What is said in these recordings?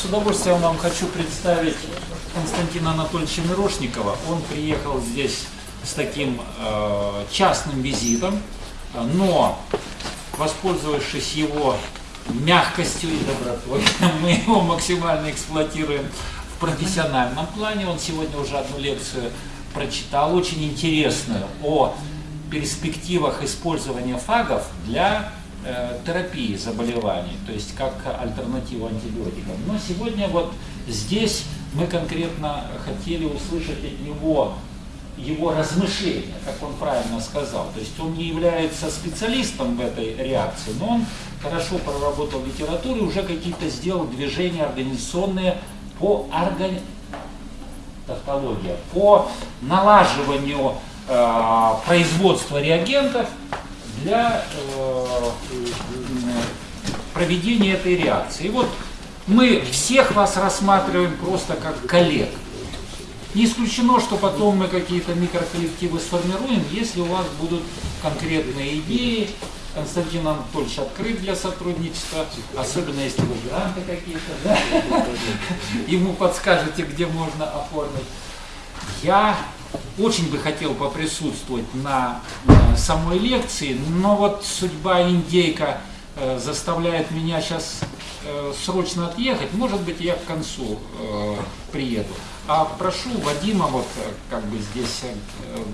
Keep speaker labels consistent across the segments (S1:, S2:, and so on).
S1: С удовольствием вам хочу представить Константина Анатольевича Мирошникова. Он приехал здесь с таким э, частным визитом, но, воспользовавшись его мягкостью и добротой, мы его максимально эксплуатируем в профессиональном плане. Он сегодня уже одну лекцию прочитал, очень интересную, о перспективах использования фагов для терапии заболеваний, то есть как альтернативу антибиотикам. Но сегодня вот здесь мы конкретно хотели услышать от него его размышления, как он правильно сказал. То есть он не является специалистом в этой реакции, но он хорошо проработал литературу и уже какие-то сделал движения организационные по органи... тавтология, по налаживанию э, производства реагентов для э, проведения этой реакции. И вот мы всех вас рассматриваем просто как коллег. Не исключено, что потом мы какие-то микроколлективы сформируем, если у вас будут конкретные идеи. Константин Анатольевич открыт для сотрудничества, особенно если вы гранты какие-то, да? ему подскажете, где можно оформить. Я очень бы хотел поприсутствовать на самой лекции, но вот судьба индейка э, заставляет меня сейчас э, срочно отъехать. Может быть, я к концу э, приеду. А прошу Вадима, вот как бы здесь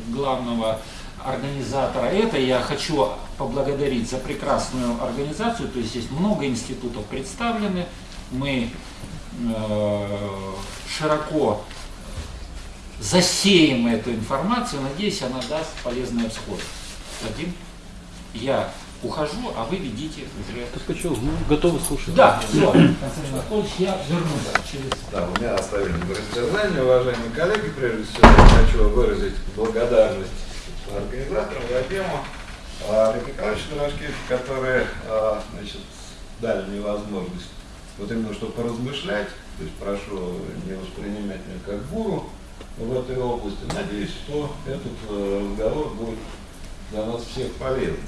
S1: главного организатора это, я хочу поблагодарить за прекрасную организацию, то есть здесь много институтов представлены, мы широко засеем эту информацию, надеюсь, она даст полезный всход. Вадим, я ухожу, а вы ведите уже.
S2: Ткачев, мы готовы слушать.
S1: Да, все, Константин Анатольевич, я вернусь через...
S3: Да, у меня оставили растерзание, уважаемые коллеги. Прежде всего, я хочу выразить благодарность организаторам Вадиму, Олег Николаевичу Дорожкевичу, которые а, значит, дали мне возможность вот именно что поразмышлять, то есть прошу не воспринимать меня как гуру в этой области. Надеюсь, что этот э, разговор будет для нас всех полезным.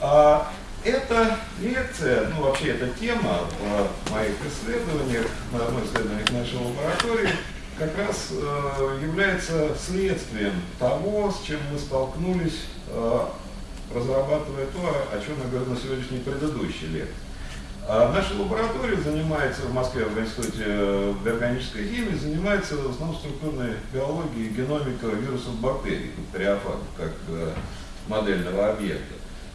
S3: А, эта лекция, ну вообще эта тема в моих исследованиях, на одной исследованиях нашей лаборатории, как раз э, является следствием того, с чем мы столкнулись, э, разрабатывая то, о чем я говорил на сегодняшней предыдущей лекции. А наша лаборатория занимается в Москве в Институте э, органической химии, занимается в основном структурной биологией, геномикой вирусов бактерий, бактериофагов, как э, модельного объекта.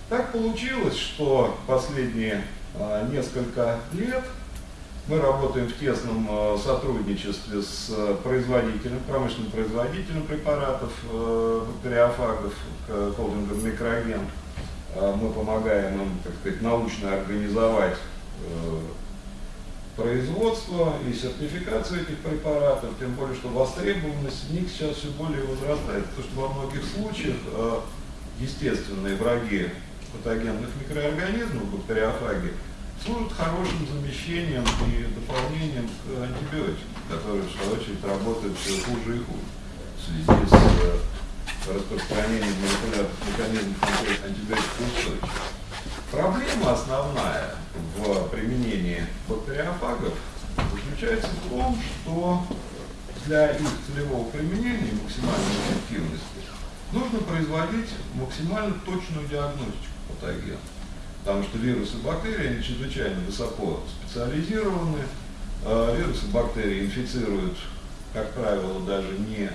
S3: Так получилось, что последние а, несколько лет мы работаем в тесном сотрудничестве с производителем, промышленным производителем препаратов бактериофагов, холдингом Микроген. Мы помогаем им, так сказать, научно организовать а, производство и сертификацию этих препаратов, тем более, что востребованность них сейчас все более возрастает, потому что во многих случаях а, естественные враги патогенных микроорганизмов, бактериофаги, служат хорошим замещением и дополнением к антибиотикам, которые, в свою очередь, работают все хуже и хуже в связи с э, распространением молекулярных механизмов антибиотикоустойчивости. Проблема основная в применении бактериофагов заключается в том, что для их целевого применения и максимальной эффективности нужно производить максимально точную диагностику патоген. Потому что вирусы и бактерии, они чрезвычайно высоко специализированы. А вирусы и бактерии инфицируют, как правило, даже не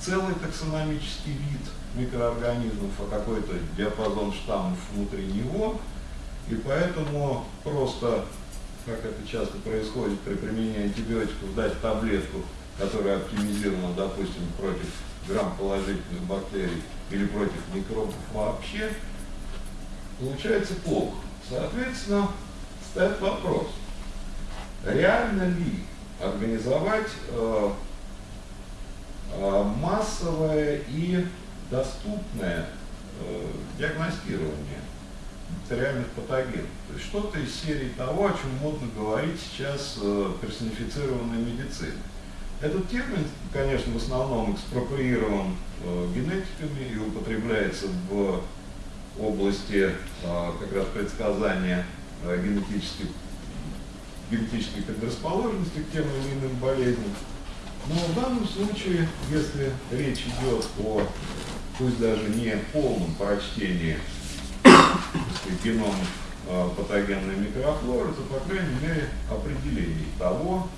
S3: целый таксономический вид микроорганизмов, а какой-то диапазон штаммов внутри него. И поэтому просто, как это часто происходит при применении антибиотиков, дать таблетку, которая оптимизирована, допустим, против грамм-положительных бактерий или против микробов вообще, получается плохо. Соответственно, стоит вопрос, реально ли организовать э, э, массовое и доступное э, диагностирование бактериальных патогенов. То есть что-то из серии того, о чем модно говорить сейчас э, персонифицированная медицина. Этот термин, конечно, в основном экспроприирован э, генетиками и употребляется в области а, как раз предсказания а, генетических генетической предрасположенности к тем или иным болезням. Но в данном случае, если речь идет о, пусть даже не полном прочтении генома э, патогенной микрофлоры, то, по крайней мере, определении того,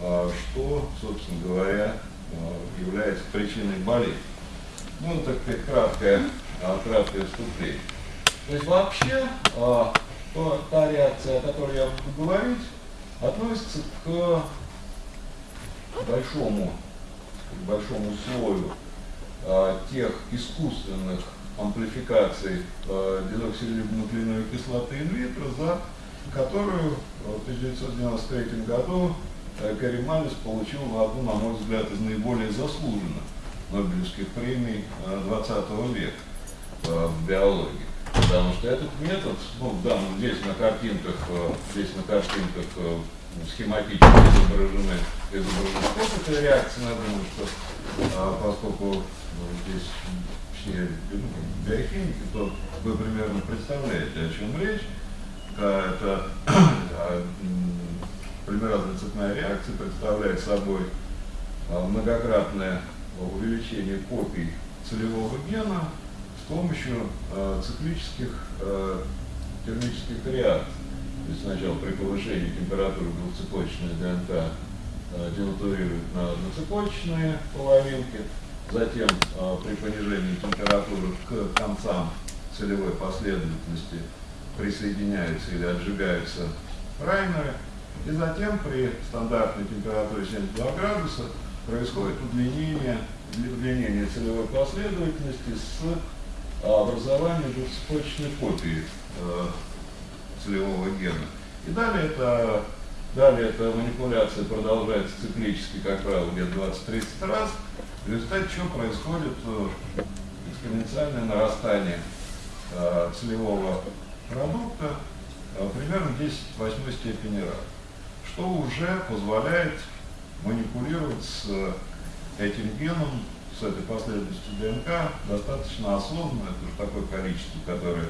S3: э, что, собственно говоря, э, является причиной болезни. Ну, так сказать, краткое, краткое вступление. То есть вообще та реакция, о которой я буду говорить, относится к большому, к большому слою а, тех искусственных амплификаций а, дезоксирибонуклеиновой кислоты инвитро, за которую в 1993 году а, Кэрри получил одну, на мой взгляд, из наиболее заслуженных Нобелевских премий 20 века в биологии. Потому что этот метод, ну, да, ну, здесь на картинках, здесь на картинках схематически изображены, изображены реакции. Я думаю, что поскольку ну, здесь все биохимики, то вы примерно представляете, о чем речь. Это а, полимеразная цепная реакция представляет собой а, многократное увеличение копий целевого гена с помощью циклических термических реакций. То есть сначала при повышении температуры двухцепочечная ДНК денатурирует на одноцепочечные половинки, затем э, при понижении температуры к концам целевой последовательности присоединяются или отжигаются праймеры, и затем при стандартной температуре 72 градуса происходит удлинение, удлинение целевой последовательности с образованием двухцепочечной копии э, целевого гена. И далее это, далее эта манипуляция продолжается циклически, как правило, где-то 20-30 раз, в результате чего происходит э, экспоненциальное нарастание э, целевого продукта э, примерно 10 в 8 степени раз, что уже позволяет манипулировать с этим геном, с этой последовательностью ДНК достаточно осознанно, это уже такое количество, которое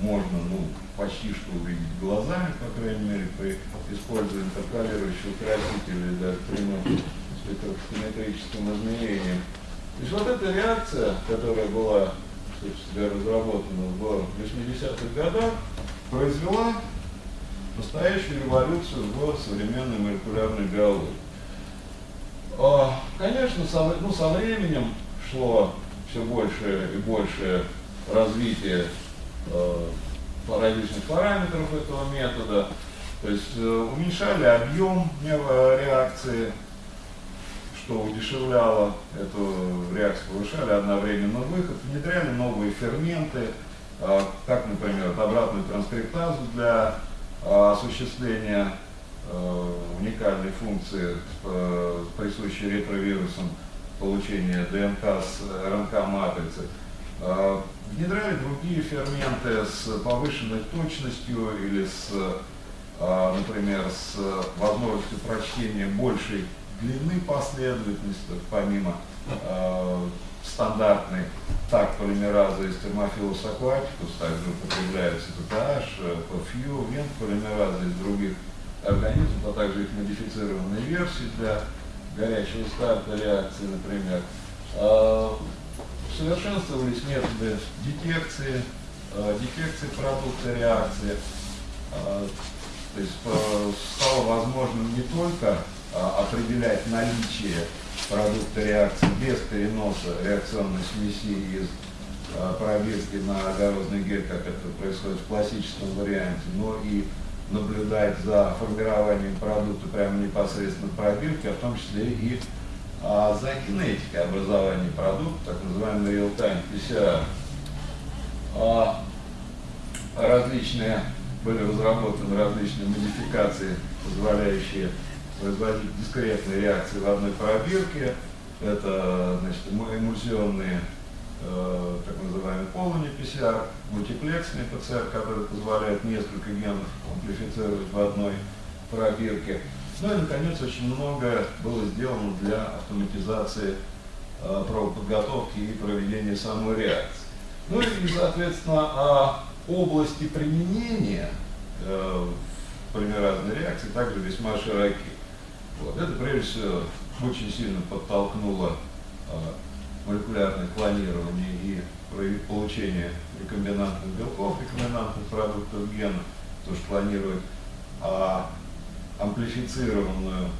S3: можно ну, почти что увидеть глазами, по крайней мере, при использовании интеркалирующего красителя или даже прямым спектрометрическим измерением. То есть вот эта реакция, которая была, собственно разработана в 80-х годах, произвела настоящую революцию в современной молекулярной биологии. А, конечно, со, ну, со временем шло все больше и больше развитие э, различных параметров этого метода, то есть э, уменьшали объем реакции, что удешевляло эту реакцию, повышали одновременно выход, внедряли новые ферменты, э, как, например, обратную транскриптазу для э, осуществления э, уникальной функции, присущей ретровирусам получения ДНК с РНК-матрицы. Внедряли другие ферменты с повышенной точностью или с, а, например, с возможностью прочтения большей длины последовательности, помимо э, стандартной так полимеразы из термофилус aquaticus, также употребляются PTH, PFU, вент полимеразы из других организмов, а также их модифицированные версии для горячего старта реакции, например. Э, Совершенствовались методы детекции, э, детекции продукта реакции. Э, то есть э, стало возможным не только определять наличие продукта реакции без переноса реакционной смеси из пробирки на агарозный гель, как это происходит в классическом варианте, но и наблюдать за формированием продукта прямо непосредственно в пробирке, а в том числе и а за кинетикой образования продукта, так называемый real-time PCR. А различные, были разработаны различные модификации, позволяющие производить дискретные реакции в одной пробирке. Это значит, эмульсионные э, так называемый полный PCR, мультиплексный ПЦР, который позволяет несколько генов амплифицировать в одной пробирке. Ну и, наконец, очень много было сделано для автоматизации э, правоподготовки и проведения самой реакции. Ну и, соответственно, о области применения э, в полимеразные реакции также весьма широки. Вот. Это, прежде всего, очень сильно подтолкнуло э, молекулярное клонирование и получение рекомбинантных белков, рекомбинантных продуктов гена, то, что клонирует а амплифицированную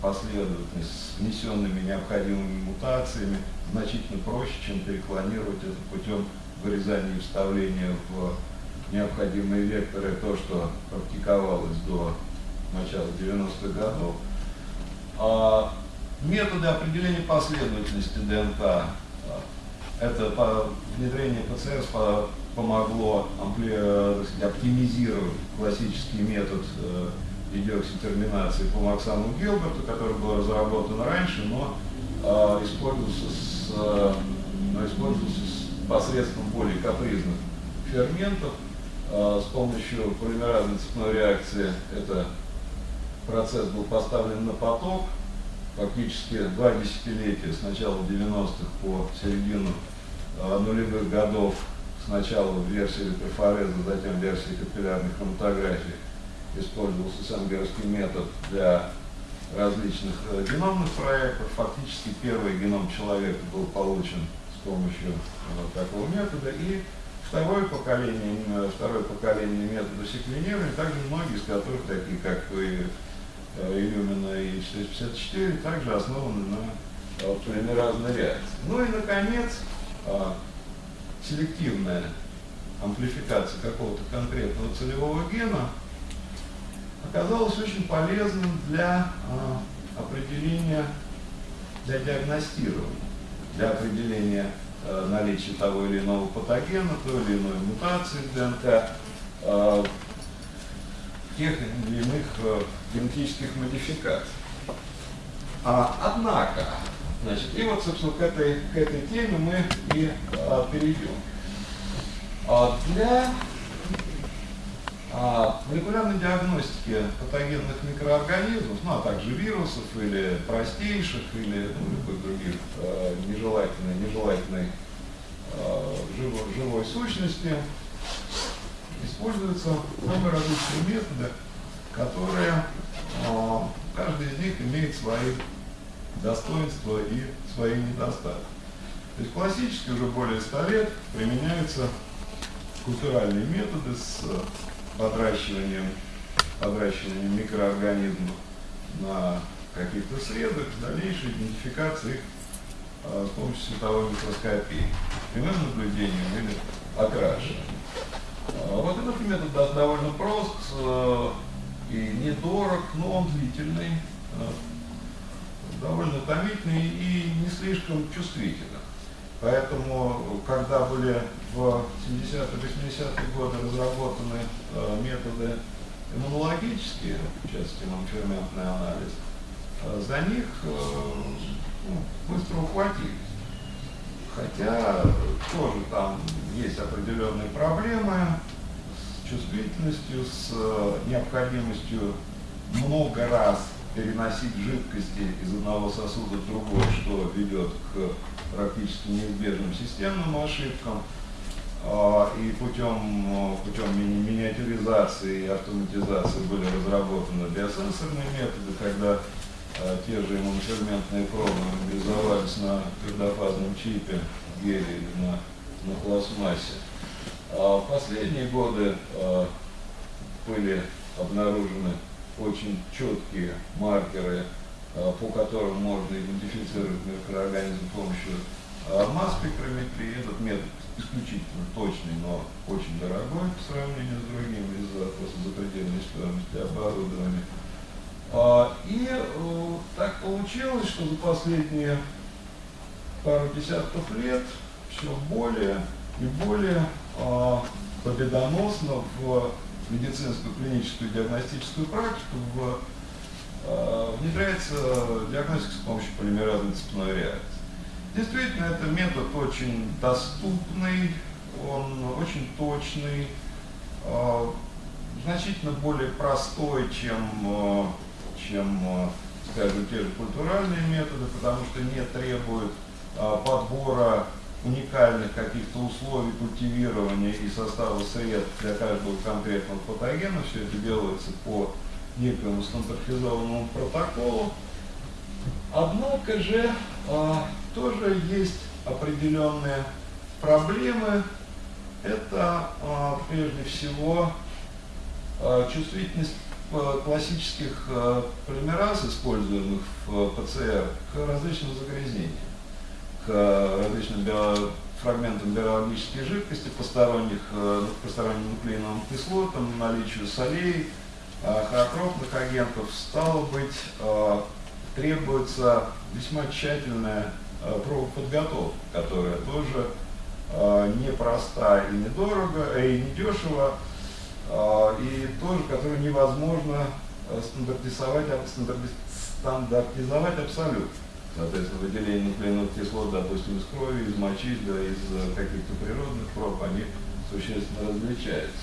S3: последовательность с внесенными необходимыми мутациями значительно проще, чем переклонировать это путем вырезания и вставления в необходимые векторы, то, что практиковалось до начала 90-х годов. А методы определения последовательности ДНК, а, это внедрение ПЦР помогло э, оптимизировать классический метод э, идиокситерминации по Максану Гилберту, который был разработан раньше, но э, использовался, с, э, использовался с посредством более капризных ферментов. Э, с помощью полимеразной цепной реакции это процесс был поставлен на поток, фактически два десятилетия, с начала 90-х по середину э, нулевых годов, сначала в версии электрофореза, затем в версии капиллярной хроматографии использовался сангерский метод для различных э, геномных проектов. Фактически первый геном человека был получен с помощью вот такого метода. И второе поколение, второе поколение метода секвенирования, также многие из которых, такие как Илюмина и 454, также основаны на э, полимеразной реакции. Ну и, наконец, э, селективная амплификация какого-то конкретного целевого гена оказалась очень полезным для э, определения, для диагностирования, для определения э, наличия того или иного патогена, той или иной мутации ДНК, э, тех или иных э, генетических модификаций. А, однако, значит, и вот, собственно, к этой, к этой теме мы и а, перейдем. А, для а, молекулярной диагностики патогенных микроорганизмов, ну а также вирусов или простейших, или ну, любых других а, нежелательной, нежелательной а, живой, живой сущности, используются самые различные методы, которые а, каждый из них имеет свои достоинства и свои недостатки. То есть классически уже более 100 лет применяются культуральные методы с подращиванием, подращиванием микроорганизмов на каких-то средах, дальнейшей идентификации их а, с помощью световой микроскопии, прямым наблюдением или окрашиванием. А, вот этот метод довольно прост и недорог, но он длительный, э, довольно томительный и не слишком чувствительный. Поэтому, когда были в 70-80-е годы разработаны э, методы иммунологические, в частности иммуноферментный анализ, за них ну, быстро ухватились. Хотя тоже там есть определенные проблемы чувствительностью, с э, необходимостью много раз переносить жидкости из одного сосуда в другой, что ведет к практически неизбежным системным ошибкам. А, и путем, путем ми миниатюризации и автоматизации были разработаны биосенсорные методы, когда а, те же иммуноферментные пробы мобилизовались на твердофазном чипе, геле или на, на пластмассе. А в последние годы а, были обнаружены очень четкие маркеры, а, по которым можно идентифицировать микроорганизм с помощью масс-спектрометрии. Этот метод исключительно точный, но очень дорогой по сравнению с другими из-за просто запредельной стоимости оборудования. И э, так получилось, что за последние пару десятков лет все более и более победоносно в медицинскую клиническую диагностическую практику в, а, внедряется диагностика с помощью полимеразной цепной реакции. Действительно, это метод очень доступный, он очень точный, значительно более простой, чем чем, скажем, те же культуральные методы, потому что не требуют а, подбора уникальных каких-то условий культивирования и состава средств для каждого конкретного патогена. Все это делается по некоему стандартизованному протоколу. Однако же э, тоже есть определенные проблемы. Это э, прежде всего э, чувствительность классических полимераз, используемых в ПЦР, к различным загрязнениям, к различным био фрагментам биологической жидкости, посторонних, посторонним нуклеиновым кислотам, наличию солей, хоакропных агентов, стало быть, требуется весьма тщательная э, пробоподготовка, которая тоже э, непроста и недорого, э, и недешево, э, и тоже, которую невозможно э, стандартизовать, стандартизовать абсолютно. Соответственно, выделение нуклеиновых кислот, допустим, из крови, из мочи, да, из э, каких-то природных проб, они существенно различаются.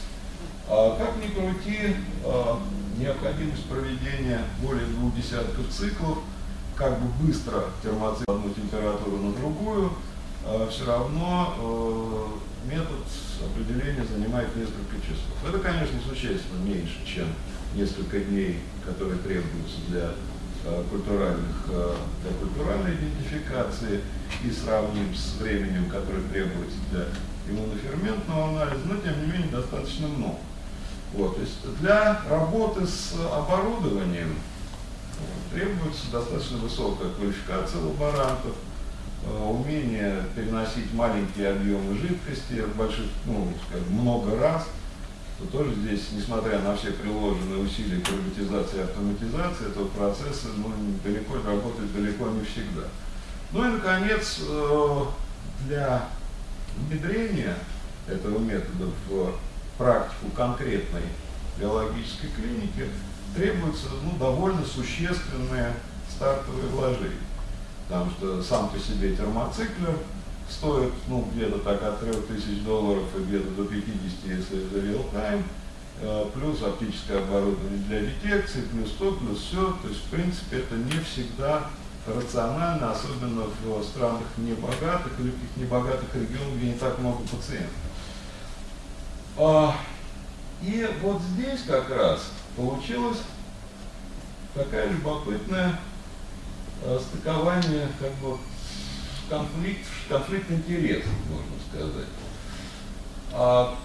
S3: А как ни крути, а, необходимость проведения более двух десятков циклов, как бы быстро термоцикл одну температуру на другую, а, все равно э, метод определения занимает несколько часов. Это, конечно, существенно меньше, чем несколько дней, которые требуются для культуральных, для культуральной идентификации и сравним с временем, которое требуется для иммуноферментного анализа, но тем не менее достаточно много. Вот, то есть для работы с оборудованием требуется достаточно высокая квалификация лаборантов, э, умение переносить маленькие объемы жидкости, больших, ну, много раз, то тоже здесь, несмотря на все приложенные усилия к роботизации и автоматизации этого процесса, ну, далеко работает далеко не всегда. Ну и, наконец, э, для внедрения этого метода в практику конкретной биологической клиники требуются ну, довольно существенные стартовые вложения. Потому что сам по себе термоциклер стоит ну, где-то так от 3000 долларов и где-то до 50, если это real-time, э, плюс оптическое оборудование для детекции, плюс то, плюс все. То есть, в принципе, это не всегда рационально, особенно в странах небогатых или в каких небогатых регионах, где не так много пациентов. А, и вот здесь как раз получилось такая любопытная а, стыкование, как бы конфликт, конфликт интересов, можно сказать. А,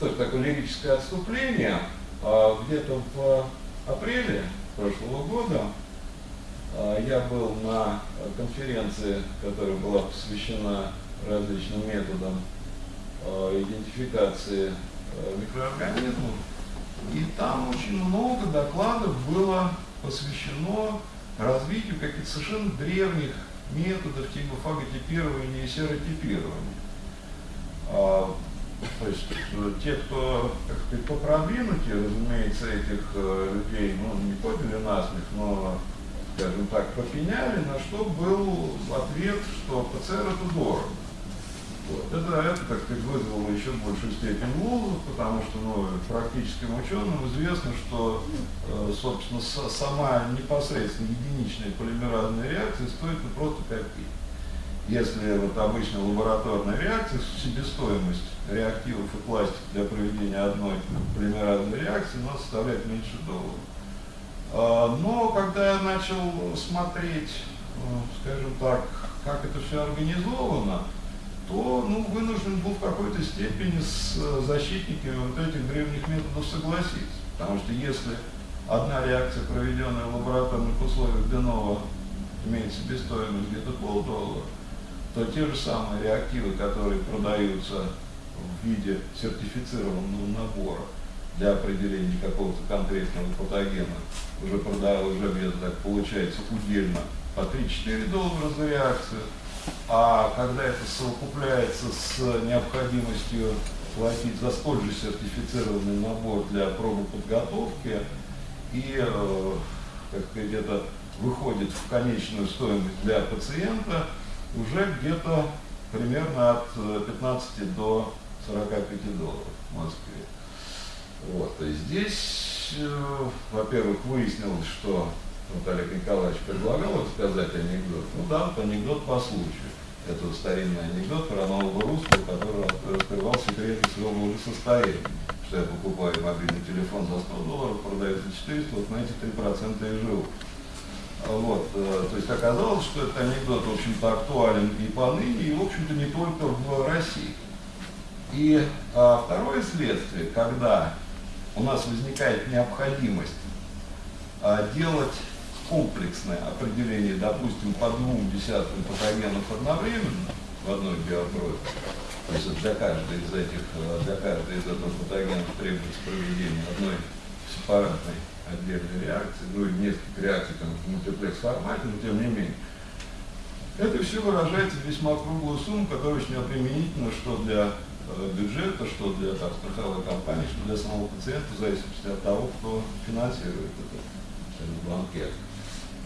S3: то есть такое лирическое отступление. А, Где-то в апреле прошлого года а, я был на конференции, которая была посвящена различным методам Э, идентификации э, микроорганизмов. И там очень много докладов было посвящено развитию каких-то совершенно древних методов типа фаготипирования и серотипирования. А, то есть э, те, кто так сказать, разумеется, этих людей ну, не подняли насмех, но, скажем так, попеняли, на что был ответ, что ПЦР это дорого. Вот. Это, это, так сказать, вызвало еще большую степень лозов, потому что ну, практическим ученым известно, что, э, собственно, с, сама непосредственно единичная полимеразная реакция стоит ну, просто копейки. Если вот обычная лабораторная реакция, себестоимость реактивов и пластик для проведения одной полимеразной реакции у нас составляет меньше долларов. А, но когда я начал смотреть, э, скажем так, как это все организовано, то ну, вынужден был в какой-то степени с э, защитниками вот этих древних методов согласиться. Потому что если одна реакция, проведенная в лабораторных условиях Денова, имеет себестоимость где-то полдоллара, то те же самые реактивы, которые продаются в виде сертифицированного набора для определения какого-то конкретного патогена, уже продают, уже где-то так получается удельно по 3-4 доллара за реакцию, а когда это совокупляется с необходимостью платить за столь же сертифицированный набор для пробы подготовки и, э, как сказать, это выходит в конечную стоимость для пациента уже где-то примерно от 15 до 45 долларов в Москве. Вот. И здесь, э, во-первых, выяснилось, что вот Олег Николаевич предлагал рассказать анекдот. Ну да, вот анекдот по случаю. Это старинный анекдот про нового русского, который раскрывал секреты своего благосостояния. Что я покупаю мобильный телефон за 100 долларов, продаю за 400, вот на эти 3% и живу. Вот, э, то есть оказалось, что этот анекдот, в общем-то, актуален и поныне, и, в общем-то, не только в России. И а, второе следствие, когда у нас возникает необходимость а, делать комплексное определение, допустим, по двум десяткам патогенов одновременно в одной биопробе, то есть для каждой из этих, э, для каждой из этих патогенов требуется проведение одной сепаратной отдельной реакции, ну и несколько реакций там, в мультиплекс формате, но тем не менее. Это все выражается в весьма круглую сумму, которая очень применительна что для э, бюджета, что для там, страховой компании, что для самого пациента, в зависимости от того, кто финансирует этот, этот банкет.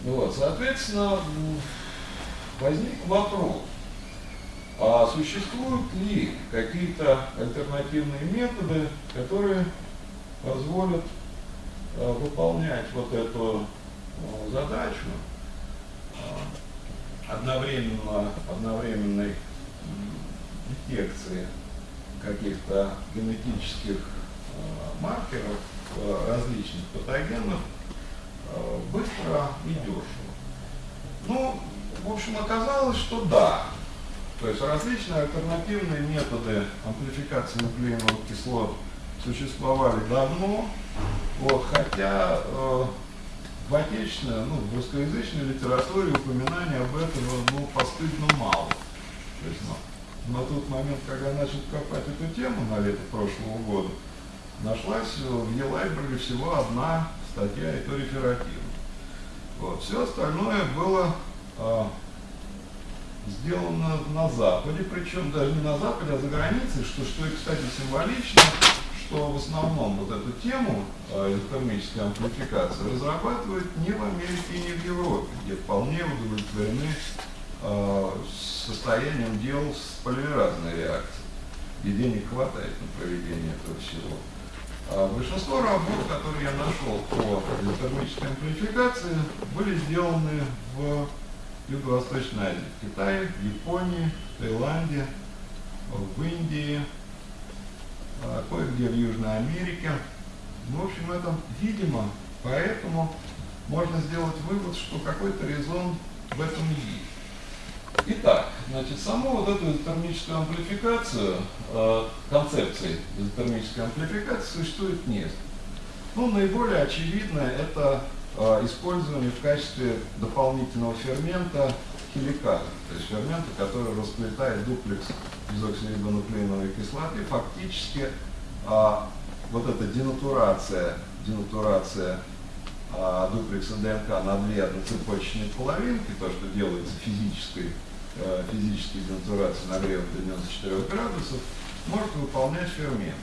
S3: Вот, соответственно, возник вопрос, а существуют ли какие-то альтернативные методы, которые позволят э, выполнять вот эту э, задачу э, одновременно, одновременной детекции каких-то генетических маркеров различных патогенов быстро и дешево. Ну, в общем, оказалось, что да. То есть различные альтернативные методы амплификации нуклеиновых кислот существовали давно, вот, хотя э, в отечественной, ну, в русскоязычной литературе упоминаний об этом ну, постыдно мало. То есть, ну, на тот момент, когда я начал копать эту тему на лето прошлого года, нашлась в e всего одна статья и то реферативно. Вот. Все остальное было а, сделано на Западе, причем даже не на Западе, а за границей, что, что и, кстати, символично, что в основном вот эту тему э, термической амплификации разрабатывают не в Америке и не в Европе, где вполне удовлетворены э, состоянием дел с полимеразной реакцией, и денег хватает на проведение этого всего. А большинство работ, которые я нашел по термической амплификации, были сделаны в Юго-Восточной Азии, в Китае, в Японии, в Таиланде, в Индии, а, кое-где в Южной Америке. В общем, это, видимо, поэтому можно сделать вывод, что какой-то резон в этом есть. Итак, значит, саму вот эту изотермическую амплификацию, э, концепции изотермической амплификации существует несколько. Ну, наиболее очевидное это э, использование в качестве дополнительного фермента хеликаза, то есть фермента, который расплетает дуплекс дезоксирибонуклеиновой кислоты, фактически э, вот эта денатурация, денатурация э, дуплекса ДНК на две одноцепочечные половинки, то, что делается физической Э, физической денатурации нагрева до 94 градусов, может выполнять фермент.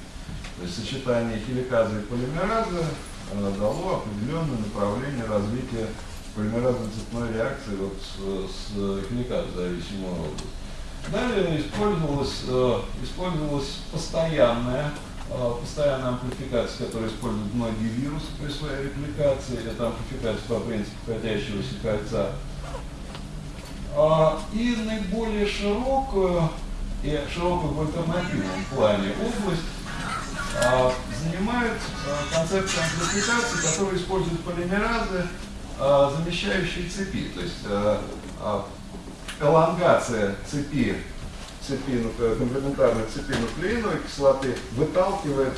S3: То есть сочетание хеликаза и полимераза э, дало определенное направление развития полимеразной цепной реакции вот с, с хеликазом зависимого рода. Далее использовалась, э, использовалась постоянная, постоянная амплификация, которую используют многие вирусы при своей репликации. Это амплификация по принципу катящегося кольца а, и наиболее широкую и широкую в альтернативном плане область а, занимает а, концепция амплификации, которая использует полимеразы, замещающие цепи. То есть элонгация цепи, цепи комплементарной цепи нуклеиновой кислоты выталкивает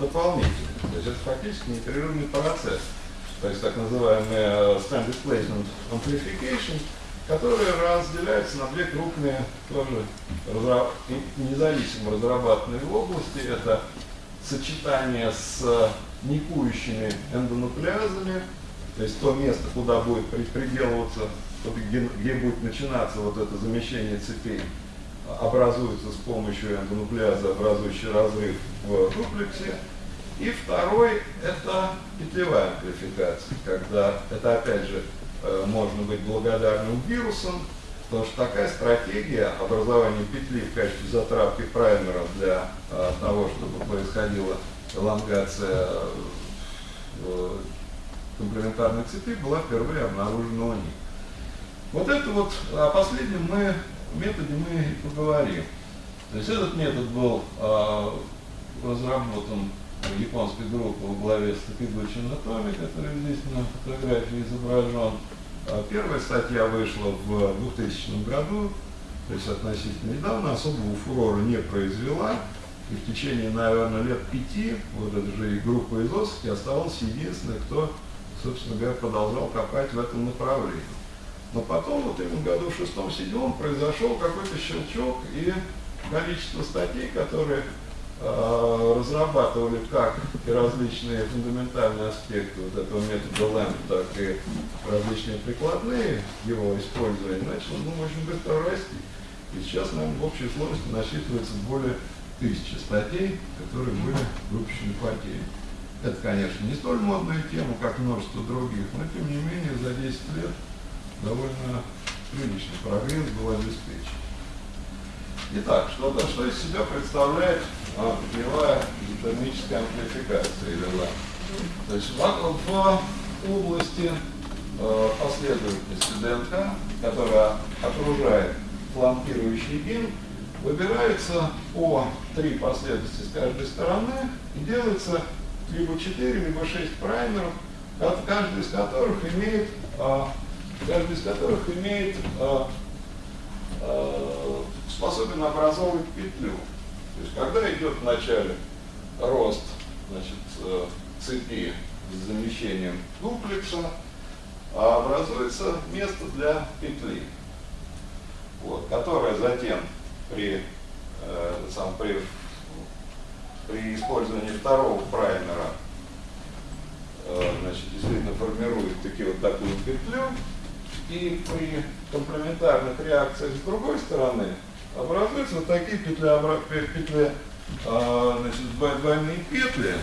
S3: дополнительно. То есть это фактически непрерывный процесс. То есть так называемый stand displacement amplification – которые разделяются на две крупные, тоже разра... независимо разрабатанные области. Это сочетание с никующими эндонуклеазами, то есть то место, куда будет приделываться, где будет начинаться вот это замещение цепей, образуется с помощью эндонуклеаза, образующий разрыв в дуплексе. И второй – это петлевая амплификация, когда это опять же Э, можно быть благодарным вирусам, потому что такая стратегия образования петли в качестве затравки праймера для а, того, чтобы происходила элонгация э, комплементарной цепи, была впервые обнаружена у них. Вот это вот, а последнем мы методе мы и поговорим. То есть этот метод был э, разработан японской группой в главе с Такигучи Натоми, который здесь на фотографии изображен. А первая статья вышла в 2000 году, то есть относительно недавно, особого фурора не произвела. И в течение, наверное, лет пяти вот эта же группа из Осаки оставалась единственной, кто, собственно говоря, продолжал копать в этом направлении. Но потом, вот именно году в шестом-седьмом, произошел какой-то щелчок, и количество статей, которые э, разрабатывали как и различные фундаментальные аспекты вот этого метода ЛЭМП, так и различные прикладные его использования, начало ну, очень быстро расти. И сейчас, наверное, в общей сложности насчитывается более тысячи статей, которые были выпущены по теме. Это, конечно, не столь модная тема, как множество других, но тем не менее за 10 лет довольно приличный прогресс был обеспечен. Итак, что-то, что из себя представляет а, путевая изотермическая амплификация или ла. То есть в, области э, последовательности ДНК, которая окружает фланкирующий бин, выбирается по три последовательности с каждой стороны и делается либо 4, либо 6 праймеров, каждый из которых имеет, а, каждый из которых имеет а, а, способен образовывать петлю. То есть когда идет вначале рост значит, цепи с замещением дуплекса, образуется место для петли, вот, которая затем при, э, сам, при, при использовании второго праймера э, значит, действительно формирует такие вот такую петлю, и при комплементарных реакциях с другой стороны образуются вот такие петли, петли э, значит, двойные петли,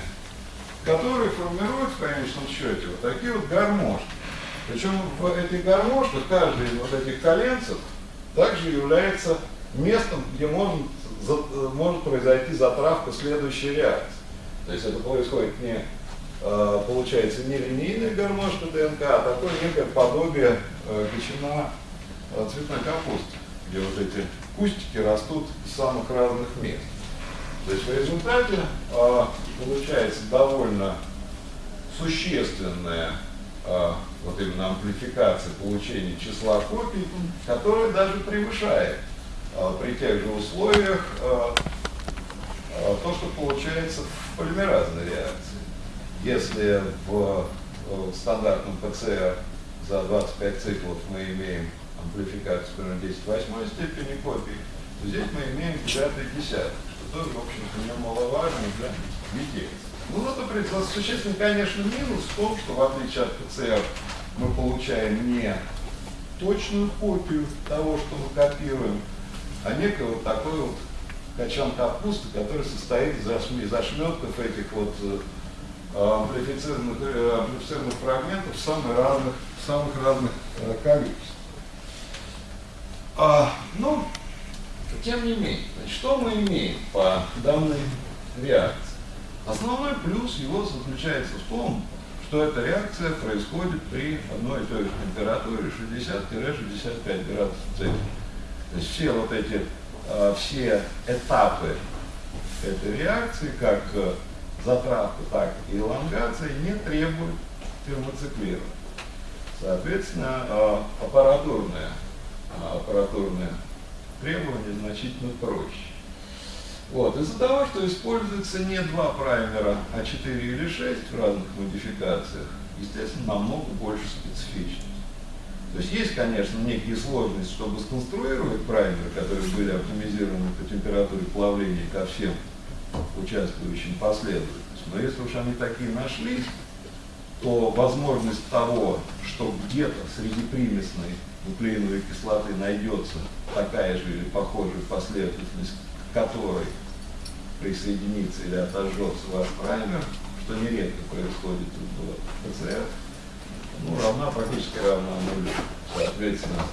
S3: которые формируют в конечном счете вот такие вот гармошки. Причем в этих гармошках каждый из вот этих коленцев также является местом, где может, может произойти затравка следующей реакции. То есть это происходит не, получается, не линейная гармошка ДНК, а такое некое подобие э, ветчина э, цветной капусты, где вот эти кустики растут из самых разных мест. То есть в результате получается довольно существенная вот именно амплификация получения числа копий, которая даже превышает Э, при тех же условиях э, э, то, что получается в полимеразной реакции. Если в стандартном ПЦР за 25 циклов мы имеем амплификацию примерно 10 восьмой степени копий, то здесь мы имеем 9 десятых, что тоже, в общем-то, немаловажно для детей. Ну, вот, например, существенный, конечно, минус в том, что в отличие от ПЦР мы получаем не точную копию того, что мы копируем, а некий вот такой вот качан капусты, который состоит из ошметков этих вот э, амплифицированных, э, амплифицированных фрагментов самых разных, самых разных э, количеств. А, ну, тем не менее, значит, что мы имеем по данной реакции? Основной плюс его заключается в том, что эта реакция происходит при одной и той же температуре 60-65 градусов Цельсия. То есть все вот эти, э, все этапы этой реакции, как затравка, так и элонгация, не требуют термоциклирования. Соответственно, э, аппаратурное, аппаратурное требование значительно проще. Вот. Из-за того, что используется не два праймера, а 4 или 6 в разных модификациях, естественно, намного больше специфичности. То есть есть, конечно, некие сложности, чтобы сконструировать праймеры, которые были оптимизированы по температуре плавления ко всем участвующим последовательностям. Но если уж они такие нашлись, то возможность того, что где-то среди примесной нуклеиновой кислоты найдется такая же или похожая последовательность, к которой присоединится или отожжется ваш праймер, что нередко происходит в ПЦР, ну, равна, практически равна нулю. Соответственно,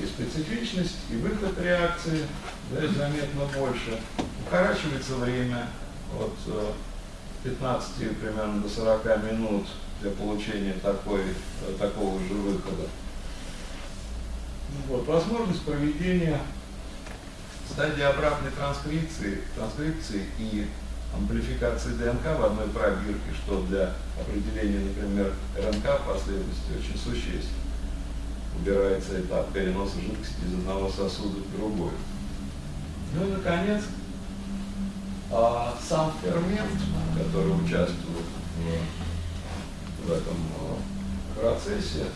S3: и специфичность, и выход реакции да, заметно больше. Укорачивается время от 15 э, примерно до 40 минут для получения такой, э, такого же выхода. Вот, возможность проведения стадии обратной транскрипции, транскрипции и амплификации ДНК в одной пробирке, что для определения, например, РНК последовательности очень существенно. Убирается этап переноса жидкости из одного сосуда в другой. Ну и, наконец, а, сам фермент, который участвует в, этом а, процессе,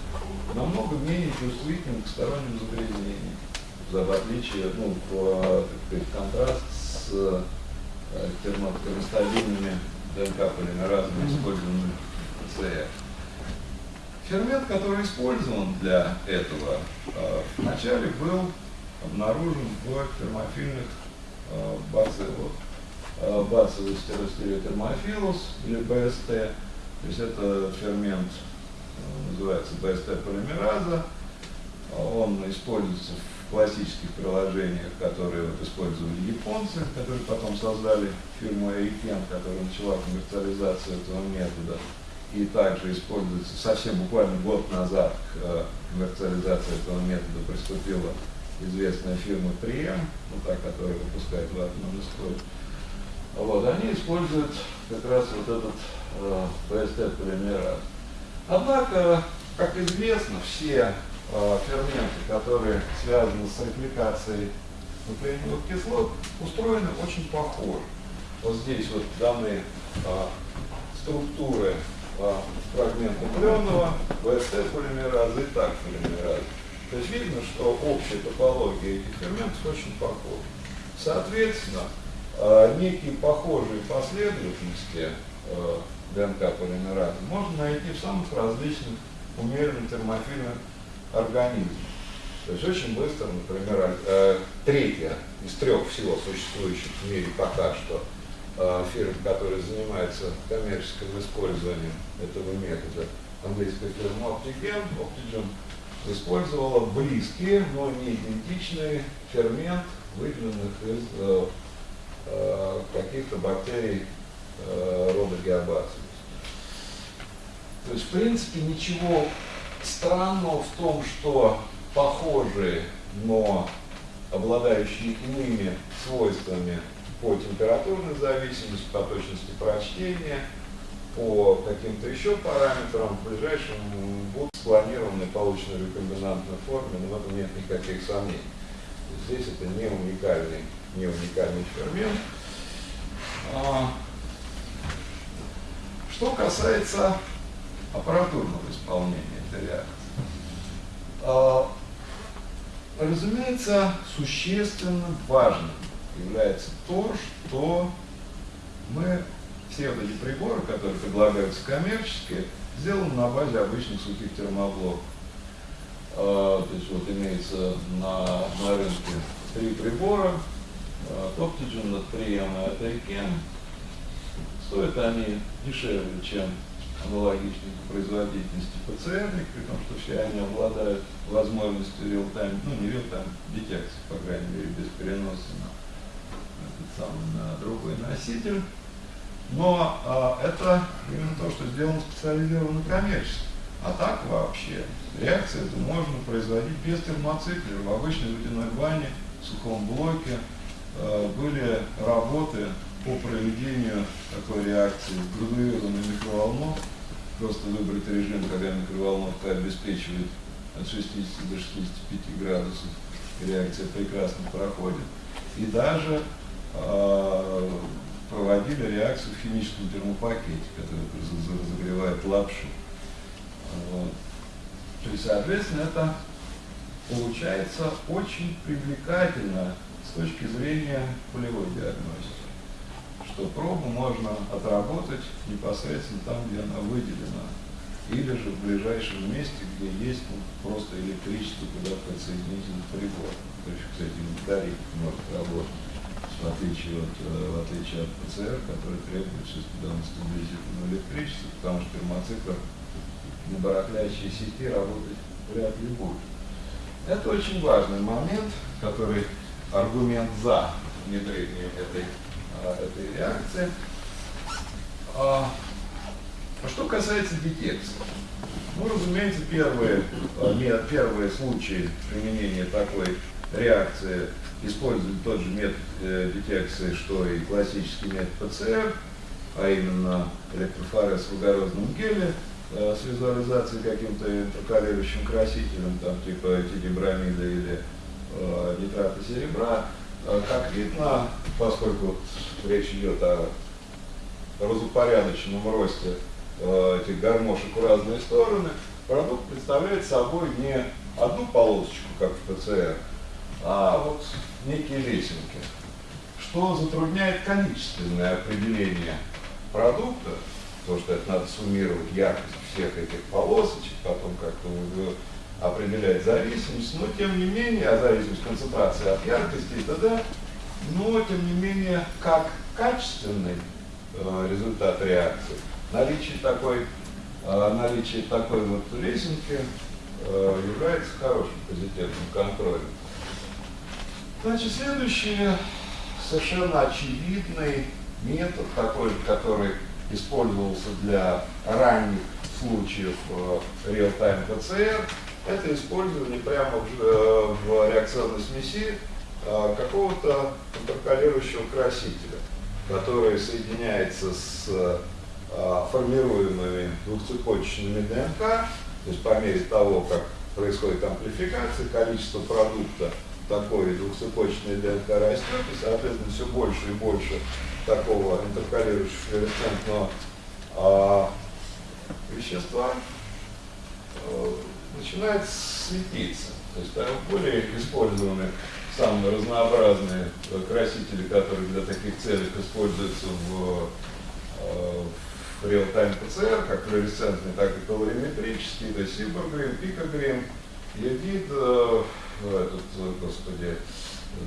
S3: намного менее чувствителен к сторонним загрязнениям, в отличие, ну, в, так сказать, контраст с э, термостабильными ДНК-полимеразами, использованными в ПЦР. Фермент, который использован для этого, э, вначале был обнаружен в термофильных э, бациллах. Бациллус стеростереотермофилус или БСТ, то есть это фермент называется БСТ-полимераза. Он используется в классических приложениях, которые вот использовали японцы, которые потом создали фирму Эйкен, которая начала коммерциализацию этого метода. И также используется совсем буквально год назад к э, коммерциализации этого метода приступила известная фирма Прием, ну, та, которая выпускает ватную историю. Вот, они используют как раз вот этот э, PST-полимераз. Однако, как известно, все э, ферменты, которые связаны с репликацией нуклеиновых кислот, устроены очень похоже. Вот здесь вот даны э, структуры э, фрагмента пленного, ВСТ полимераза и так полимераза. То есть видно, что общая топология этих ферментов очень похожа. Соответственно, некие похожие последовательности э, ДНК полимераза можно найти в самых различных умеренных термофильных организмах. То есть очень быстро, например, э, третья из трех всего существующих в мире пока что э, фирм, которые занимаются коммерческим использованием этого метода, английская фирма Optigen, Optigen использовала близкие, но не идентичные фермент, выделенных из э, каких-то бактерий э, рода геобацилус. То есть, в принципе, ничего странного в том, что похожие, но обладающие иными свойствами по температурной зависимости, по точности прочтения, по каким-то еще параметрам в ближайшем будут спланированы получены в рекомбинантной форме, но в этом нет никаких сомнений. Здесь это не уникальный, не уникальный фермент. А, что касается аппаратурного исполнения этой реакции, а, разумеется, существенно важным является то, что мы все вот эти приборы, которые предлагаются коммерчески, сделаны на базе обычных сухих термоблоков. А, то есть вот имеется на, на рынке три прибора, Optigen, Natриum и Ataiken. Стоят они дешевле, чем аналогичной по производительности ПЦР, при том, что все они обладают возможностью реал-тайм, ну не реал-тайм детекции, по крайней мере, без переноса на, этот самый, на другой носитель. Но а, это именно то, что сделано специализированно коммерчески. А так вообще реакции это можно производить без термоциклера в обычной водяной бане, в сухом блоке, были работы по проведению такой реакции с градуированной микроволновкой. Просто выбрать режим, когда микроволновка обеспечивает от 60 до 65 градусов, реакция прекрасно проходит. И даже э, проводили реакцию в химическом термопакете, который разогревает лапшу. Вот. То есть, соответственно, это получается очень привлекательно с точки зрения полевой диагностики, что пробу можно отработать непосредственно там, где она выделена, или же в ближайшем месте, где есть ну, просто электричество, куда подсоединить этот прибор. То есть, кстати, батарейка может работать, в отличие от, э, в отличие от ПЦР, который требует шестидонности стабилизированного электричества, потому что термоцикл на барахлящей сети работать вряд ли будет. Это очень важный момент, который аргумент за внедрение этой, а, этой реакции. А, а что касается детекции. Ну, разумеется, первые, э, первые случаи применения такой реакции используют тот же метод э, детекции, что и классический метод ПЦР, а именно электрофорез в угорозном геле э, с визуализацией каким-то интеркалирующим красителем, там типа тидибрамида или э, нитрата серебра. Э, как видно, поскольку речь идет о разупорядоченном росте э, этих гармошек в разные стороны, продукт представляет собой не одну полосочку, как в ПЦР, а вот некие лесенки, что затрудняет количественное определение продукта, то что это надо суммировать яркость всех этих полосочек, потом как-то определять зависимость, но тем не менее, а зависимость концентрации от яркости и т.д., но тем не менее, как качественный э, результат реакции, наличие такой, э, наличие такой вот лесенки э, является хорошим позитивным контролем. Значит, следующий совершенно очевидный метод, такой, который использовался для ранних случаев э, real-time PCR, это использование прямо в, э, в реакционной смеси э, какого-то интеркалирующего красителя, который соединяется с формируемыми двухцепочечными ДНК, то есть по мере того, как происходит амплификация, количество продукта такой двухцепочечной ДНК растет, и, соответственно, все больше и больше такого интеркалирующего флуоресцентного а, вещества начинает светиться. То есть там более использованы самые разнообразные красители, которые для таких целей используются в, а, в real-time PCR, как флуоресцентные, так и колориметрические, то есть сиборгрим, пикогрим, Евид, э, этот, господи,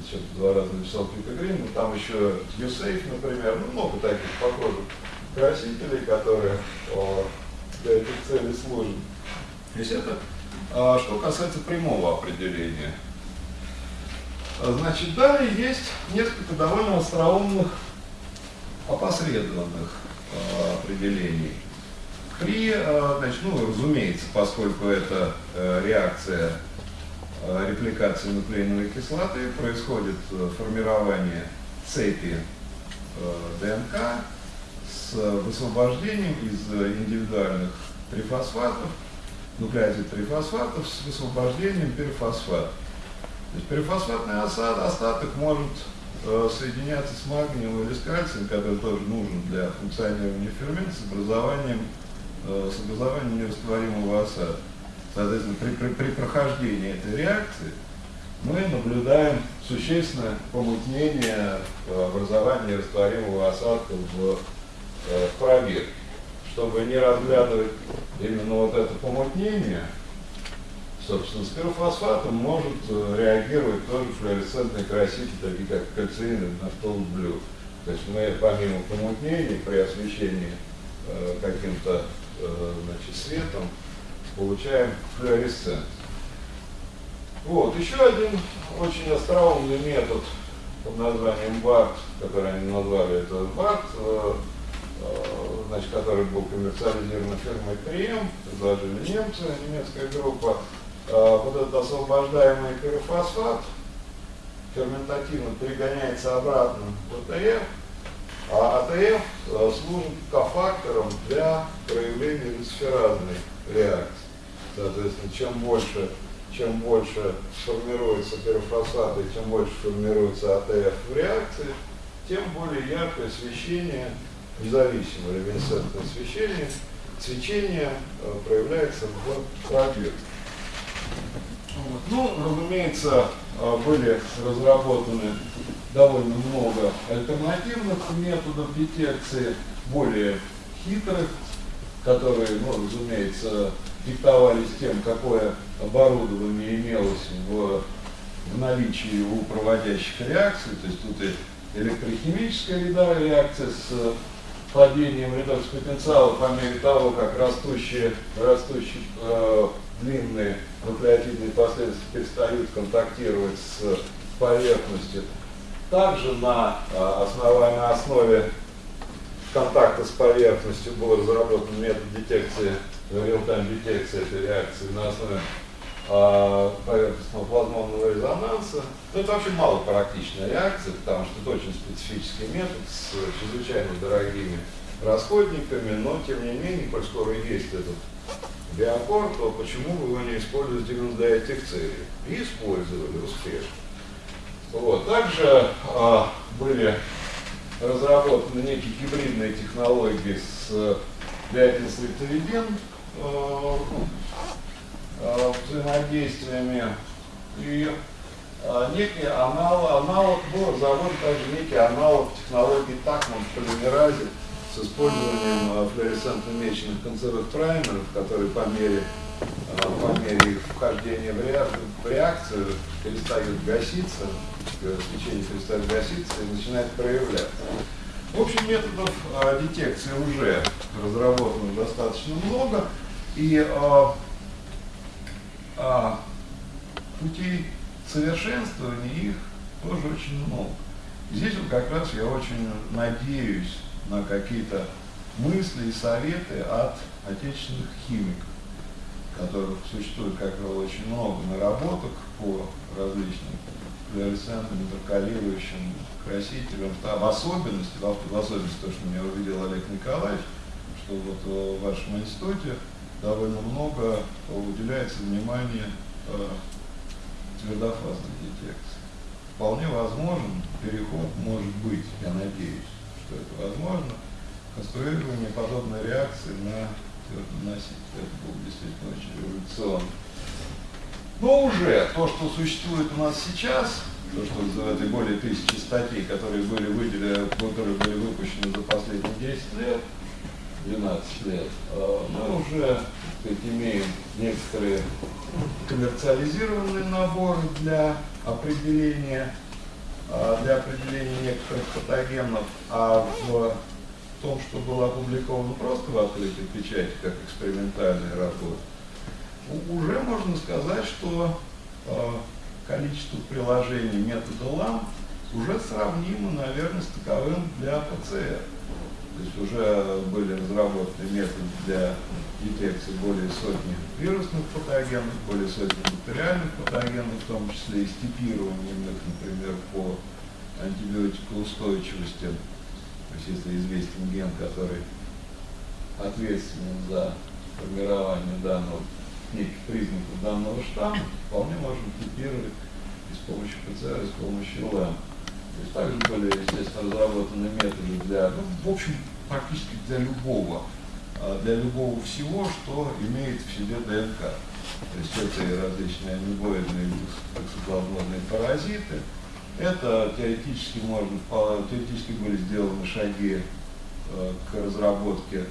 S3: сейчас два раза написал пикогрим, но там еще USAFE, например, ну много таких похожих красителей, которые для этих целей служат. То есть это что касается прямого определения. А, значит, далее есть несколько довольно остроумных опосредованных а, определений. При, а, значит, ну, разумеется, поскольку это а, реакция а, репликации нуклеиновой кислоты, происходит а, формирование цепи а, ДНК с высвобождением из индивидуальных трифосфатов нуклеотид трифосфатов с высвобождением перфосфата. То есть перфосфатный осад, остаток может э, соединяться с магнием или с кальцием, который тоже нужен для функционирования фермента с образованием, э, с образованием нерастворимого осада. Соответственно, при, при, при прохождении этой реакции мы наблюдаем существенное помутнение э, образования растворимого осадка в, э, в пробирке чтобы не разглядывать именно вот это помутнение, собственно, с пирофосфатом может э, реагировать тоже флуоресцентные красители, такие как кальциин и нафтолблю. То есть мы помимо помутнения при освещении э, каким-то э, светом получаем флуоресцент. Вот, еще один очень остроумный метод под названием БАРТ, который они назвали это БАРТ, Э, значит, который был коммерциализирован фирмой 3М, предложили немцы, немецкая группа. Э, вот этот освобождаемый пирофосфат ферментативно перегоняется обратно в АТФ, а АТФ э, служит кофактором для проявления люциферазной реакции. Соответственно, чем больше, чем больше формируется пирофосфат и чем больше формируется АТФ в реакции, тем более яркое освещение независимое люминесцентное свечение, свечение э, проявляется в пробирке. Вот. Ну, разумеется, э, были разработаны довольно много альтернативных методов детекции, более хитрых, которые, ну, разумеется, диктовались тем, какое оборудование имелось в, в наличии у проводящих реакций. То есть тут и электрохимическая реакция с падением редокс потенциала по мере того, как растущие, растущие э, длинные нуклеотидные последовательности перестают контактировать с поверхностью. Также на, э, основе, на основе контакта с поверхностью был разработан метод детекции, real-time детекции этой реакции на основе поверхностного плазмонного резонанса. Но это вообще мало практичная реакция, потому что это очень специфический метод с чрезвычайно дорогими расходниками, но тем не менее, коль скоро есть этот биокор, то почему вы его не используете именно для этих целей? И использовали успешно. Вот. Также а, были разработаны некие гибридные технологии с э, э, взаимодействиями. И э, некий аналог, аналог был разработан также некий аналог технологии Такман в полимеразе с использованием э, флуоресцентно меченных концевых праймеров, которые по мере, э, по мере их вхождения в реакцию перестают гаситься, свечение перестает гаситься и начинает проявляться. В общем, методов э, детекции уже разработано достаточно много, и э, э, путей совершенствования их тоже очень много. Здесь вот как раз я очень надеюсь на какие-то мысли и советы от отечественных химиков, которых существует, как правило, очень много наработок по различным флуоресцентным, интеркалирующим красителям, в особенности, в особенности то, что меня увидел Олег Николаевич, что вот в вашем институте довольно много уделяется внимания э, твердофазной детекции. Вполне возможен переход, может быть, я надеюсь, что это возможно, конструирование подобной реакции на твердоноситель. Это было действительно очень революционно. Но уже то, что существует у нас сейчас, то, что в этой более тысячи статей, которые были выделены, которые были выпущены за последние 10 лет, 12 лет, а, мы уже сказать, имеем некоторые коммерциализированные наборы для определения а, для определения некоторых патогенов, а в том, что было опубликовано просто в открытой печати, как экспериментальная работа, уже можно сказать, что э, количество приложений метода ЛАМ уже сравнимо, наверное, с таковым для ПЦР. То есть уже были разработаны методы для детекции более сотни вирусных патогенов, более сотни бактериальных патогенов, в том числе и степированием их, например, по антибиотикоустойчивости. То есть если известен ген, который ответственен за формирование данного неких признаков данного штамма, вполне можем типировать и с помощью ПЦР, и с помощью ЛЭМ. То есть также были, естественно, разработаны методы для, ну, в общем, практически для любого, а, для любого всего, что имеет в себе ДНК. То есть это различные амебоидные токсоплазмодные паразиты. Это теоретически можно, теоретически были сделаны шаги э, к разработке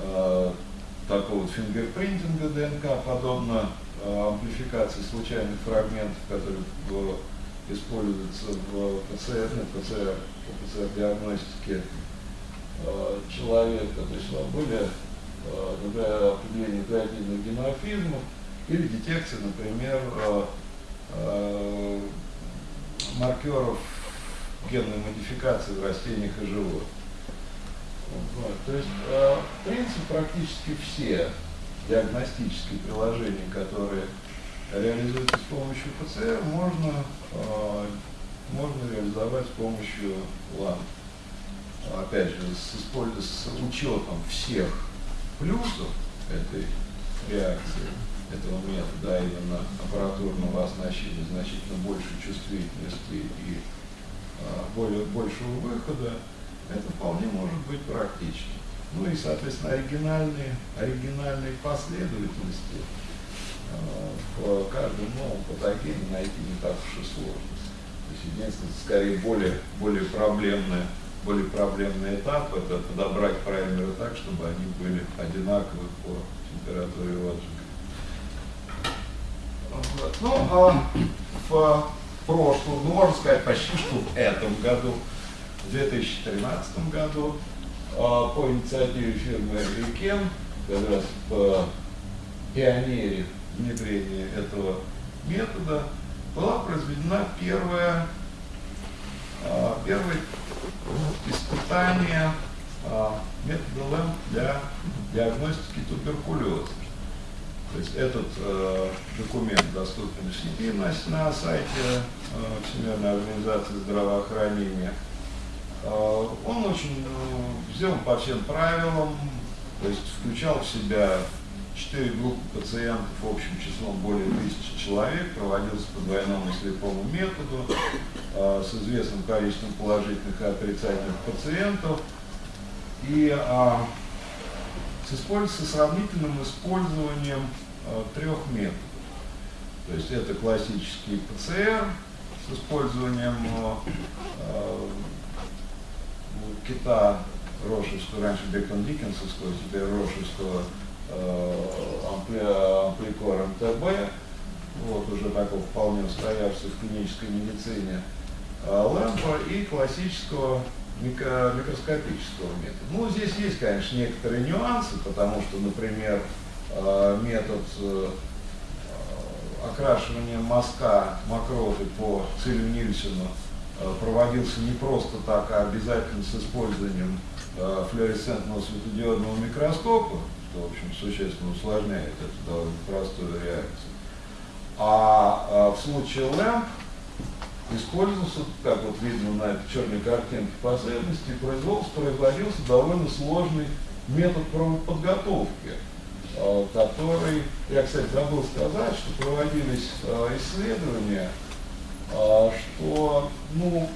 S3: э, такого вот фингерпринтинга ДНК, подобно э, амплификации случайных фрагментов, которые используются в ПЦР, ну, ПЦР, ПЦР-диагностике э, человека. То есть были э, для определения нуклеотидных геморфизмов или детекции, например, э, э, маркеров генной модификации в растениях и животных. Вот. То есть, э, в принципе, практически все диагностические приложения, которые реализуются с помощью ПЦР, можно, э, можно реализовать с помощью ЛАН. Опять же, с, с учетом всех плюсов этой реакции, этого метода, а именно аппаратурного оснащения значительно большей чувствительности и э, более, большего выхода, это вполне может быть практично. Ну и, соответственно, оригинальные, оригинальные последовательности э, в каждом новом патогене найти не так уж и сложно. То есть единственное, скорее более, более проблемный, более проблемный этап это подобрать праймеры так, чтобы они были одинаковы по температуре отжига. Ну, а в прошлом, ну, можно сказать, почти что в этом году в 2013 году а, по инициативе фирмы Рикен, как раз по пионере внедрения этого метода, была произведена первая, а, первое испытание а, метода ЛЭМ для диагностики туберкулеза. То есть этот э, документ доступен сети на, на сайте э, Всемирной организации здравоохранения. Э, он очень э, сделан по всем правилам, то есть включал в себя четыре группы пациентов общим числом более тысячи человек, проводился по двойному слепому методу э, с известным количеством положительных и отрицательных пациентов. И э, с, используется сравнительным использованием э, трех методов. То есть это классический ПЦР с использованием э, кита Рошевского, раньше Бекон Диккенсовского, теперь Рошевского ампликор МТБ, вот уже такого вполне устоявшегося в клинической медицине, э, лэмпа и классического микро, микроскопического метода. Ну, здесь есть, конечно, некоторые нюансы, потому что, например, э, метод э, окрашивания мазка мокроты по Цилю Нильсону э, проводился не просто так, а обязательно с использованием флуоресцентного светодиодного микроскопа, что, в общем, существенно усложняет эту довольно простую реакцию. А в случае лэмп использовался, как вот видно на этой черной картинке последовательности, производство производился довольно сложный метод подготовки, а, который, я, кстати, забыл сказать, что проводились а, исследования, а, что ну,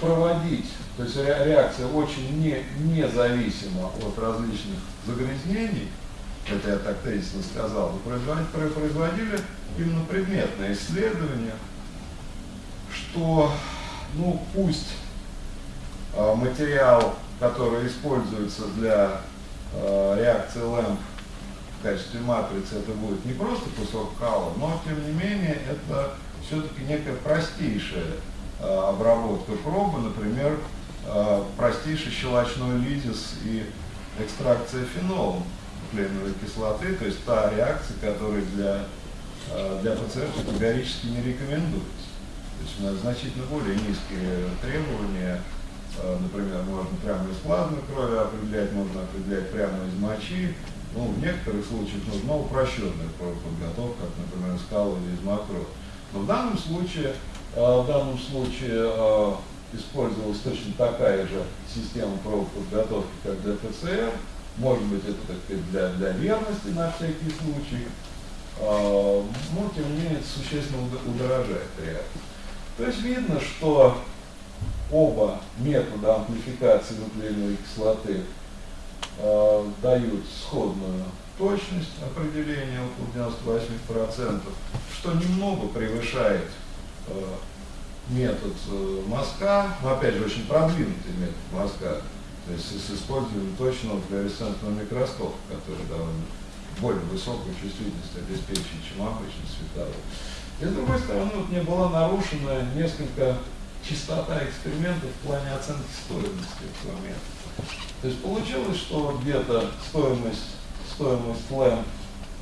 S3: проводить, то есть реакция очень не, независима от различных загрязнений, это я так тезисно сказал, производили, производили именно предметные исследования, что, ну, пусть э, материал, который используется для э, реакции ЛЭМП в качестве матрицы, это будет не просто кусок кала, но, тем не менее, это все-таки некая простейшая э, обработка пробы, например, э, простейший щелочной лизис и экстракция фенолом нуклеиновой кислоты, то есть та реакция, которая для, э, для пациента категорически не рекомендуется. То есть у нас значительно более низкие требования. Э, например, можно прямо из плазмы крови определять, можно определять прямо из мочи. Ну, в некоторых случаях нужна упрощенная подготовка, как, например, скалы или из макро. Но в данном случае, э, в данном случае э, использовалась точно такая же система подготовки, как для ПЦР. Может быть, это так сказать, для, для верности на всякий случай. Но, тем не менее, это существенно удорожает реакцию. То есть видно, что оба метода амплификации нуклеиновой кислоты э, дают сходную точность определения около 98%, что немного превышает э, метод э, мазка, опять же очень продвинутый метод мазка, то есть с использованием точного флуоресцентного микроскопа, который довольно более высокую чувствительность обеспечивает, чем обычный световой. И с другой стороны, вот мне была нарушена несколько чистота экспериментов в плане оценки стоимости этого метода. То есть получилось, что где-то стоимость, стоимость ЛЭМ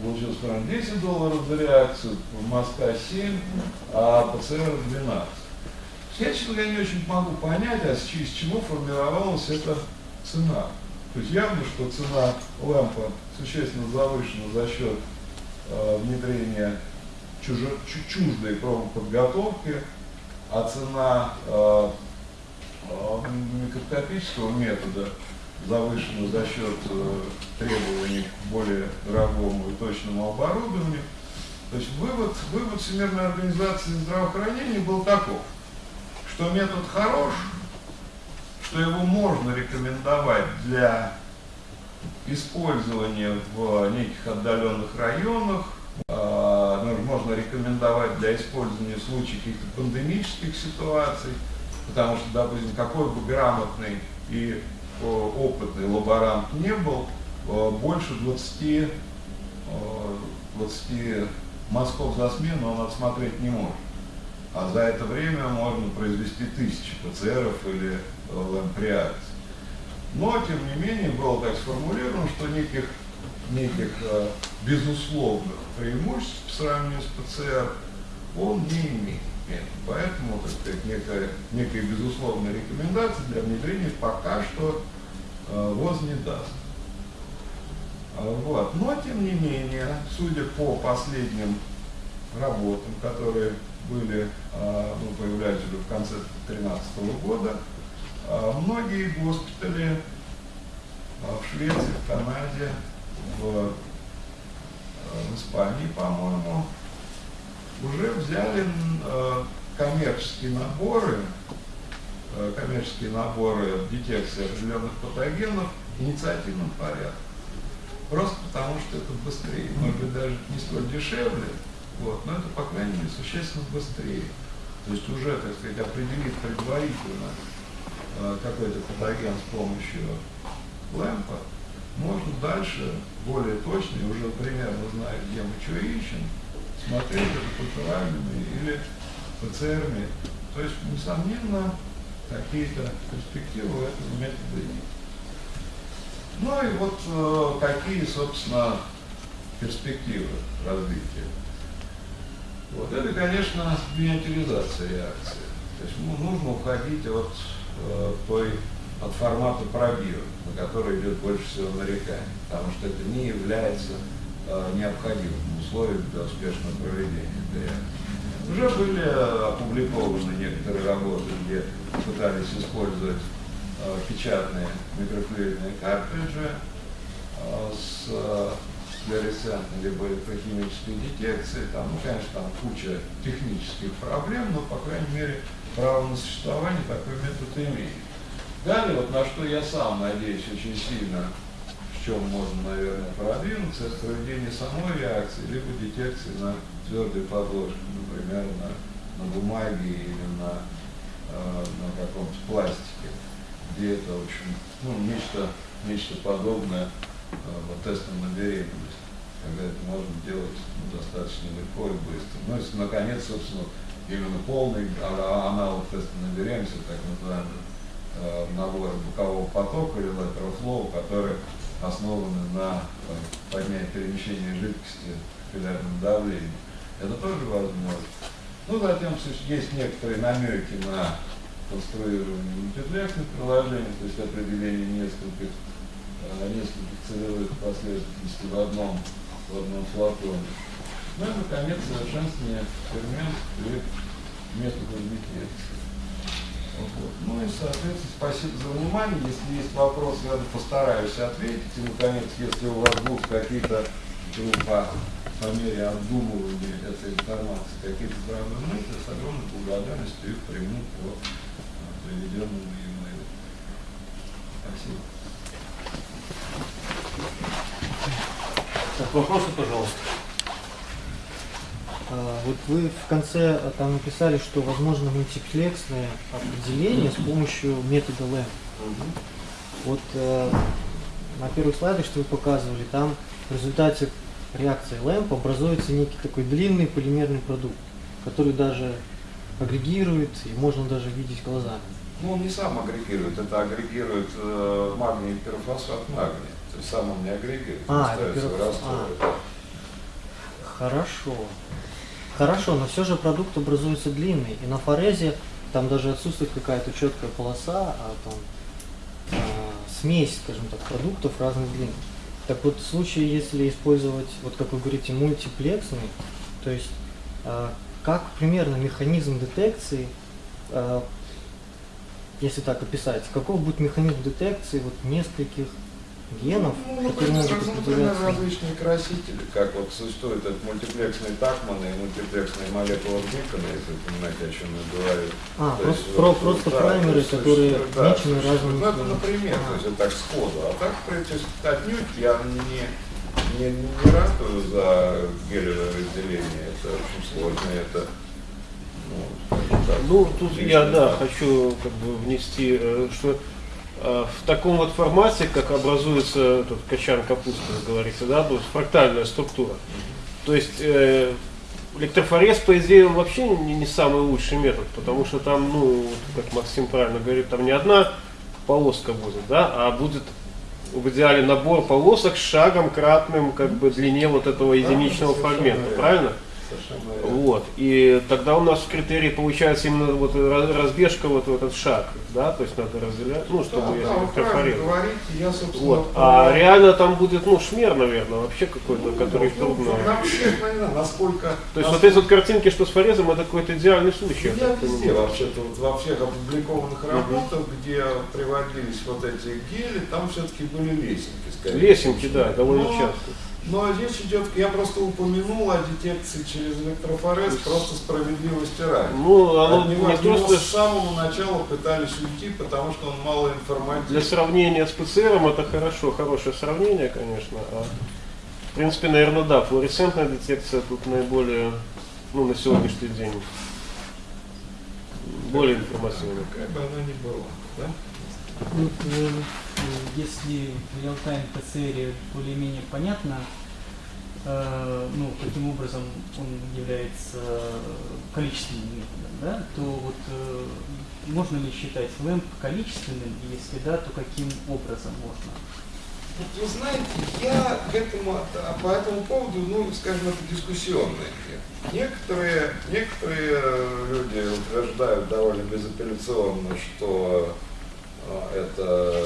S3: получилась примерно 10 долларов за реакцию, в Москва 7, а ПЦР 12. Я, честно говоря, не очень могу понять, а с, из чего формировалась эта цена. То есть явно, что цена лампа существенно завышена за счет э, внедрения чужо, чуждой подготовки, а цена э, э, микроскопического метода завышена за счет э, требований к более дорогому и точному оборудованию. То есть вывод, вывод Всемирной организации здравоохранения был таков, что метод хорош, что его можно рекомендовать для использования в неких отдаленных районах, можно рекомендовать для использования в случае каких-то пандемических ситуаций, потому что, допустим, какой бы грамотный и опытный лаборант не был, больше 20, 20 мазков за смену он отсмотреть не может. А за это время можно произвести тысячи ПЦРов или ламприаций. Но, тем не менее, было так сформулировано, что неких неких э, безусловных преимуществ по сравнению с ПЦР он не имеет. Поэтому, так сказать, некая, некая безусловная рекомендация для внедрения пока что э, ВОЗ не даст. А, вот. Но, тем не менее, судя по последним работам, которые были, а, ну, появлялись уже в конце 2013 года, а, многие госпитали в Швеции, в Канаде, в, в Испании, по-моему, уже взяли коммерческие наборы, коммерческие наборы детекции определенных патогенов в инициативном порядке. Просто потому, что это быстрее. Может быть, даже не столь дешевле, вот, но это, по крайней мере, существенно быстрее. То есть уже, так сказать, определить предварительно э, какой-то патоген с помощью лэмпа, можно дальше, более точно, уже примерно зная, где мы что ищем, смотреть это культуральными или ПЦРами. То есть, несомненно, какие-то перспективы у этого метода есть. Ну и вот э, какие, собственно, перспективы развития. Вот это, конечно, миниатюризация реакции. То есть ну, нужно уходить от э, той от формата пробира, на который идет больше всего нареканий, потому что это не является необходимым условием для успешного проведения реакции. Уже были опубликованы некоторые работы, где пытались использовать Э, печатные микрофлюидные картриджи э, с э, флуоресцентной либо электрохимической детекцией. Там, ну, конечно, там куча технических проблем, но, по крайней мере, право на существование такой метод имеет. Далее, вот на что я сам надеюсь очень сильно, чем можно, наверное, продвинуться, это проведение самой реакции, либо детекции на твердой подложке, например, на, на бумаге или на, э, на каком-то пластике где это, в общем, ну, нечто, нечто подобное э, вот, тестам на беременность, когда это можно делать ну, достаточно легко и быстро. Ну, если, наконец, собственно, именно полный аналог теста на беременность, так называемый э, набор бокового потока или lateral который основаны на поднятии перемещения жидкости в капиллярном давлении. Это тоже возможно. Ну, затем есть некоторые намеки на конструирование мультиплексных приложений, то есть определение нескольких, э, нескольких целевых последовательностей в одном, в одном флаконе. Ну и, наконец, совершенствование фермент при методах детекции. Вот. Ну и, соответственно, спасибо за внимание. Если есть вопросы, я постараюсь ответить. И, наконец, если у вас будут какие-то ну, по, по мере обдумывания этой информации, какие-то здравые мысли, с огромной благодарностью их приму по проведенному имейлу. Спасибо.
S2: Так, вопросы, пожалуйста.
S4: А, вот вы в конце а, там написали, что возможно мультиплексное определение с помощью метода LAMP.
S3: Угу.
S4: Вот э, на первых слайдах, что вы показывали, там в результате реакции LAMP образуется некий такой длинный полимерный продукт, который даже агрегирует и можно даже видеть глазами.
S3: Ну, он не сам агрегирует, это агрегирует э, магний пирофосфат магния. То есть сам он не агрегирует,
S4: а,
S3: он ставится в
S4: а. Хорошо. Хорошо, но все же продукт образуется длинный. И на форезе там даже отсутствует какая-то четкая полоса, а там а, смесь, скажем так, продуктов разных длин. Так вот, в случае, если использовать, вот как вы говорите, мультиплексный, то есть а, как примерно механизм детекции а, если так описать, каков будет механизм детекции вот нескольких генов,
S3: ну,
S4: которые могут определяться?
S3: различные красители, как вот существует этот мультиплексный Такман и мультиплексные молекулы Бикона, если вы понимаете, о чем я говорю.
S4: А, то просто, есть, про, вот, просто да, праймеры, есть, которые да, отмечены разными...
S3: Ну, это например, а. то есть это так сходу. А так, то есть, отнюдь я не, не, не ратую за гелевое разделение, это очень сложно, это
S2: ну, тут я, да, хочу как бы внести, э, что в таком вот формате, как образуется этот качан капусты, говорится, да, будет фрактальная структура. То есть э, электрофорез, по идее, он вообще не, не самый лучший метод, потому что там, ну, как Максим правильно говорит, там не одна полоска будет, да, а будет в идеале набор полосок с шагом кратным как бы длине вот этого единичного фрагмента, правильно? Вот. И тогда у нас в критерии получается именно вот раз- разбежка вот в этот шаг, да, то есть надо разделять, ну, чтобы
S3: Да, да, говорите, я,
S2: Вот. А реально там будет, ну, шмер, наверное, вообще какой-то, который
S3: ну,
S2: трудно.
S3: Всех, наверное, насколько...
S2: То есть вот
S3: насколько-
S2: эти вот картинки, что с форезом, это какой-то идеальный случай.
S3: Ну, Я
S2: так
S3: везде вообще-то, вот во всех опубликованных работах, где приводились вот эти гели, там все-таки были лесенки. скорее
S2: Лесенки, да, довольно
S3: Но-
S2: часто.
S3: Но речь идет, я просто упомянул о детекции через электрофорез просто справедливости ради.
S2: Ну, оно
S3: От него,
S2: не
S3: от него
S2: просто
S3: с самого начала пытались уйти, потому что он мало информативен.
S2: для сравнения с ПЦРом это хорошо, хорошее сравнение, конечно. А, в принципе, наверное, да, флуоресцентная детекция тут наиболее, ну, на сегодняшний день, более информативная.
S3: Какая бы она ни была. Да?
S5: Если реал-тайм ПЦР более-менее понятно, э, ну, каким образом он является количественным методом, да, то вот э, можно ли считать лэмп количественным, и если да, то каким образом можно?
S3: Вот Вы знаете, я к этому, а, по этому поводу, ну, скажем, это дискуссионное. Некоторые, некоторые люди утверждают довольно безапелляционно, что это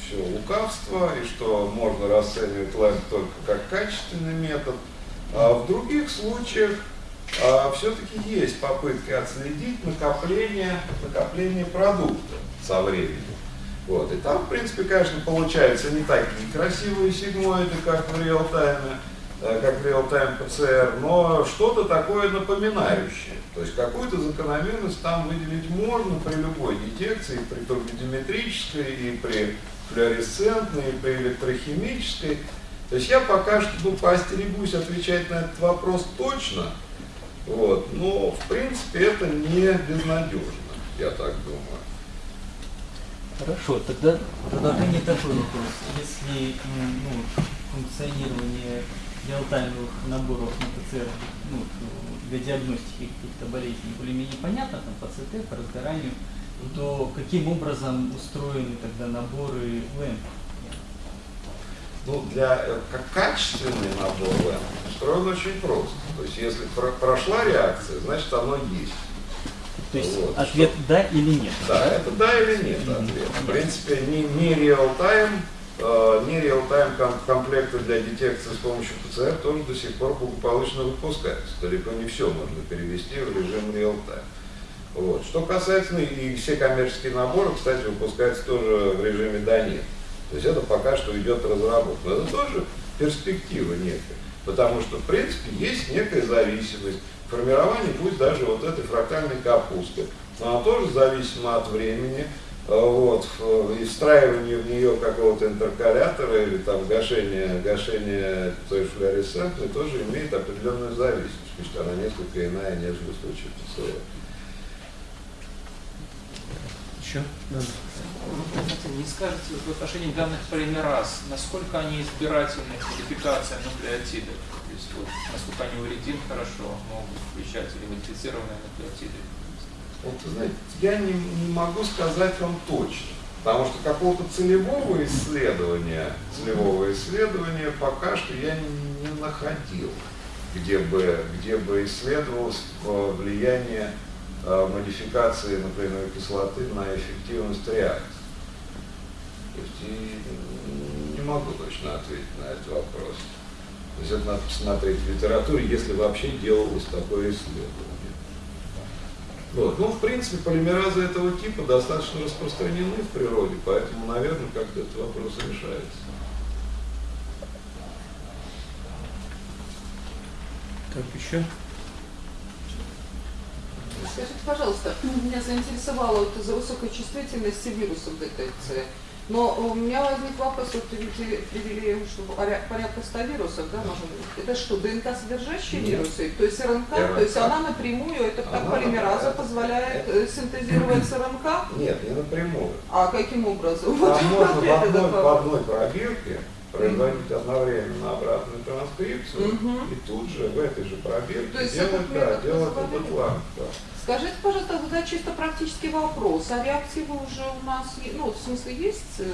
S3: все лукавство, и что можно расценивать лайф только как качественный метод. А в других случаях все-таки есть попытка отследить накопление, накопление продукта со временем. Вот. И там, в принципе, конечно, получаются не такие красивые сигмоиды, как в реал-тайме, э, как в реал-тайм ПЦР, но что-то такое напоминающее. То есть какую-то закономерность там выделить можно при любой детекции, при турбидиметрической, и при флуоресцентной, и при электрохимической. То есть я пока что ну, поостерегусь отвечать на этот вопрос точно, вот, но в принципе это не безнадежно, я так думаю.
S5: Хорошо, тогда продолжение такой вопрос. Если ну, функционирование реалтаймовых наборов на ПЦР ну, для диагностики каких-то болезней более-менее понятно, там по ЦТ, по разгоранию, то каким образом устроены тогда наборы ЛЭМ?
S3: Ну, для, э, как качественный набор ЛЭМ устроен очень просто. То есть, если про- прошла реакция, значит, оно есть.
S5: То есть
S3: Вот,
S5: ответ да или нет?
S3: Да, это да или нет ответ. В принципе, не, не реал-тайм, не реал-тайм ком- комплекты для детекции с помощью ПЦР тоже до сих пор благополучно выпускаются. Далеко не все можно перевести в режим реал-тайм. Вот. Что касается, ну, и все коммерческие наборы, кстати, выпускаются тоже в режиме да нет. То есть это пока что идет разработка. Но это тоже перспектива некая. Потому что, в принципе, есть некая зависимость. Формирование, пусть даже вот этой фрактальной капусты, но она тоже зависима от времени, э, вот, в- и встраивание в нее какого-то интеркалятора или там гашение, гашение той флуоресцентной тоже имеет определенную зависимость, пусть она несколько иная, нежели в случае ПЦР.
S2: Еще?
S6: Знаете, Не скажете в отношении данных полимераз, насколько они избирательны к модификациям нуклеотидов? То есть вот, насколько они уридин хорошо могут включать или модифицированные нуклеотиды?
S3: Вот, знаете, я не, не могу сказать вам точно, потому что какого-то целевого исследования, целевого исследования пока что я не, не находил, где бы, где бы исследовалось э, влияние э, модификации нуклеиновой кислоты на эффективность реакции. То есть и не могу точно ответить на этот вопрос. То есть это надо посмотреть в литературе, если вообще делалось такое исследование. Вот. Ну, в принципе, полимеразы этого типа достаточно распространены в природе, поэтому, наверное, как-то этот вопрос решается.
S2: Так, еще?
S7: Скажите, пожалуйста, меня заинтересовало вот из-за высокой чувствительности вирусов детекции. Но у меня возник вопрос, вот привели, что поря- порядка 100 вирусов, да, быть. Это что, ДНК содержащие
S3: Нет.
S7: вирусы? То есть РНК,
S3: РНК.
S7: то есть она напрямую, это как
S3: Она
S7: полимераза
S3: напрямую.
S7: позволяет э, синтезировать РНК?
S3: Нет, не напрямую.
S7: А каким образом? Вот
S3: Там можно в одной, в одной пробирке производить одновременно обратную транскрипцию
S7: Мгм.
S3: и тут же в этой же пробирке делать, да, делать этот лак. Да.
S7: Скажите, пожалуйста, тогда чисто практический вопрос. А реактивы уже у нас, ну, в смысле, есть э,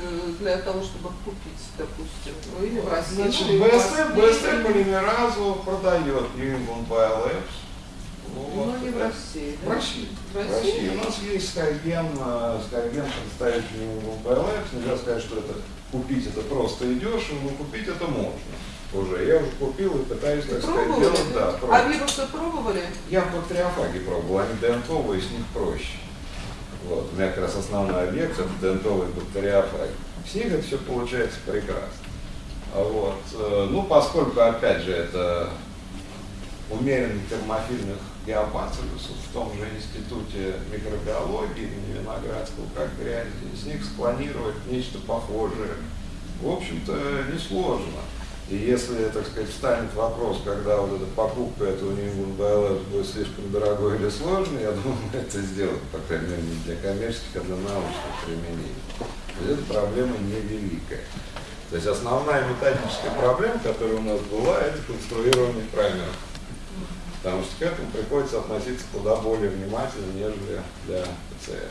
S7: для того, чтобы купить, допустим, ну, или в России?
S3: Значит,
S7: ну, в
S3: BSF
S7: или-
S3: полимеразу продает New England Biolabs.
S7: Ну, не в
S3: да.
S7: России,
S3: В? России.
S7: В
S3: В
S7: России?
S3: России. У нас есть Скайген, э, Скайген представитель New England Biolabs. Нельзя сказать, что это купить это просто и дешево, но купить это можно. Уже. Я уже купил и пытаюсь, так сказать,
S7: Пробовали?
S3: делать, да,
S7: а
S3: пробую.
S7: вирусы пробовали?
S3: Я бактериофаги пробовал, они дентовые, с них проще. Вот. У меня как раз основной объект это дентовые бактериофаги. С них это все получается прекрасно. А Вот. э, Ну, поскольку, опять же, это умеренных термофильных геопацилюсов в том же институте микробиологии имени Виноградского, как грязи, с них склонировать нечто похожее, в общем-то, несложно. И если, так сказать, встанет вопрос, когда вот эта покупка этого New England будет слишком дорогой или сложной, я думаю, это сделаем, по крайней мере, не для коммерческих, а для научных применений. То есть эта проблема невеликая. То есть основная методическая проблема, которая у нас была, это конструирование праймеров. Потому что к этому приходится относиться куда более внимательно, нежели для ПЦР.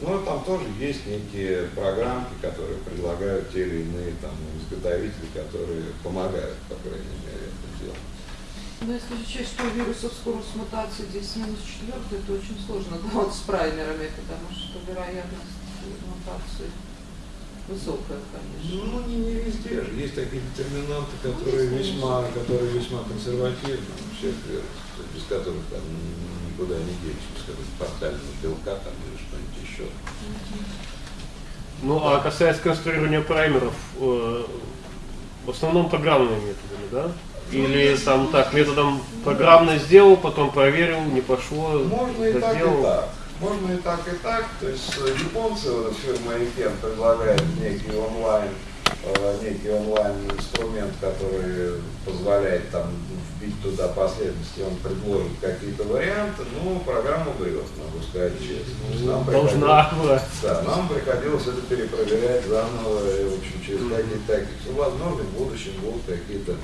S3: Ну, и там тоже есть некие программки, которые предлагают те или иные там, изготовители, которые помогают, по крайней мере, это делать.
S7: Ну, если учесть, что у вирусов скорость мутации 10 минус 4, это очень сложно, вот с праймерами, потому что вероятность мутации высокая, конечно.
S3: Ну, не, не везде же. Есть такие детерминанты, которые весьма, которые весьма консервативны, всех то есть без которых там никуда не денешься, без которых портального белка там или что-нибудь еще.
S2: Ну, а касаясь конструирования праймеров, э, в основном программными методами, да? Или там так, методом программно сделал, потом проверил, не пошло,
S3: Можно и так, и так. Можно и так, и так. То есть э, японцы, вот эта фирма IKEM предлагает некий онлайн, э, некий онлайн инструмент, который позволяет там вбить туда последовательности, он предложит какие-то варианты, ну, программа врет, могу сказать честно. Нам
S2: Должна была.
S3: Да, нам приходилось это перепроверять заново, и, в общем, через какие-то такие. Возможно, в будущем будут какие-то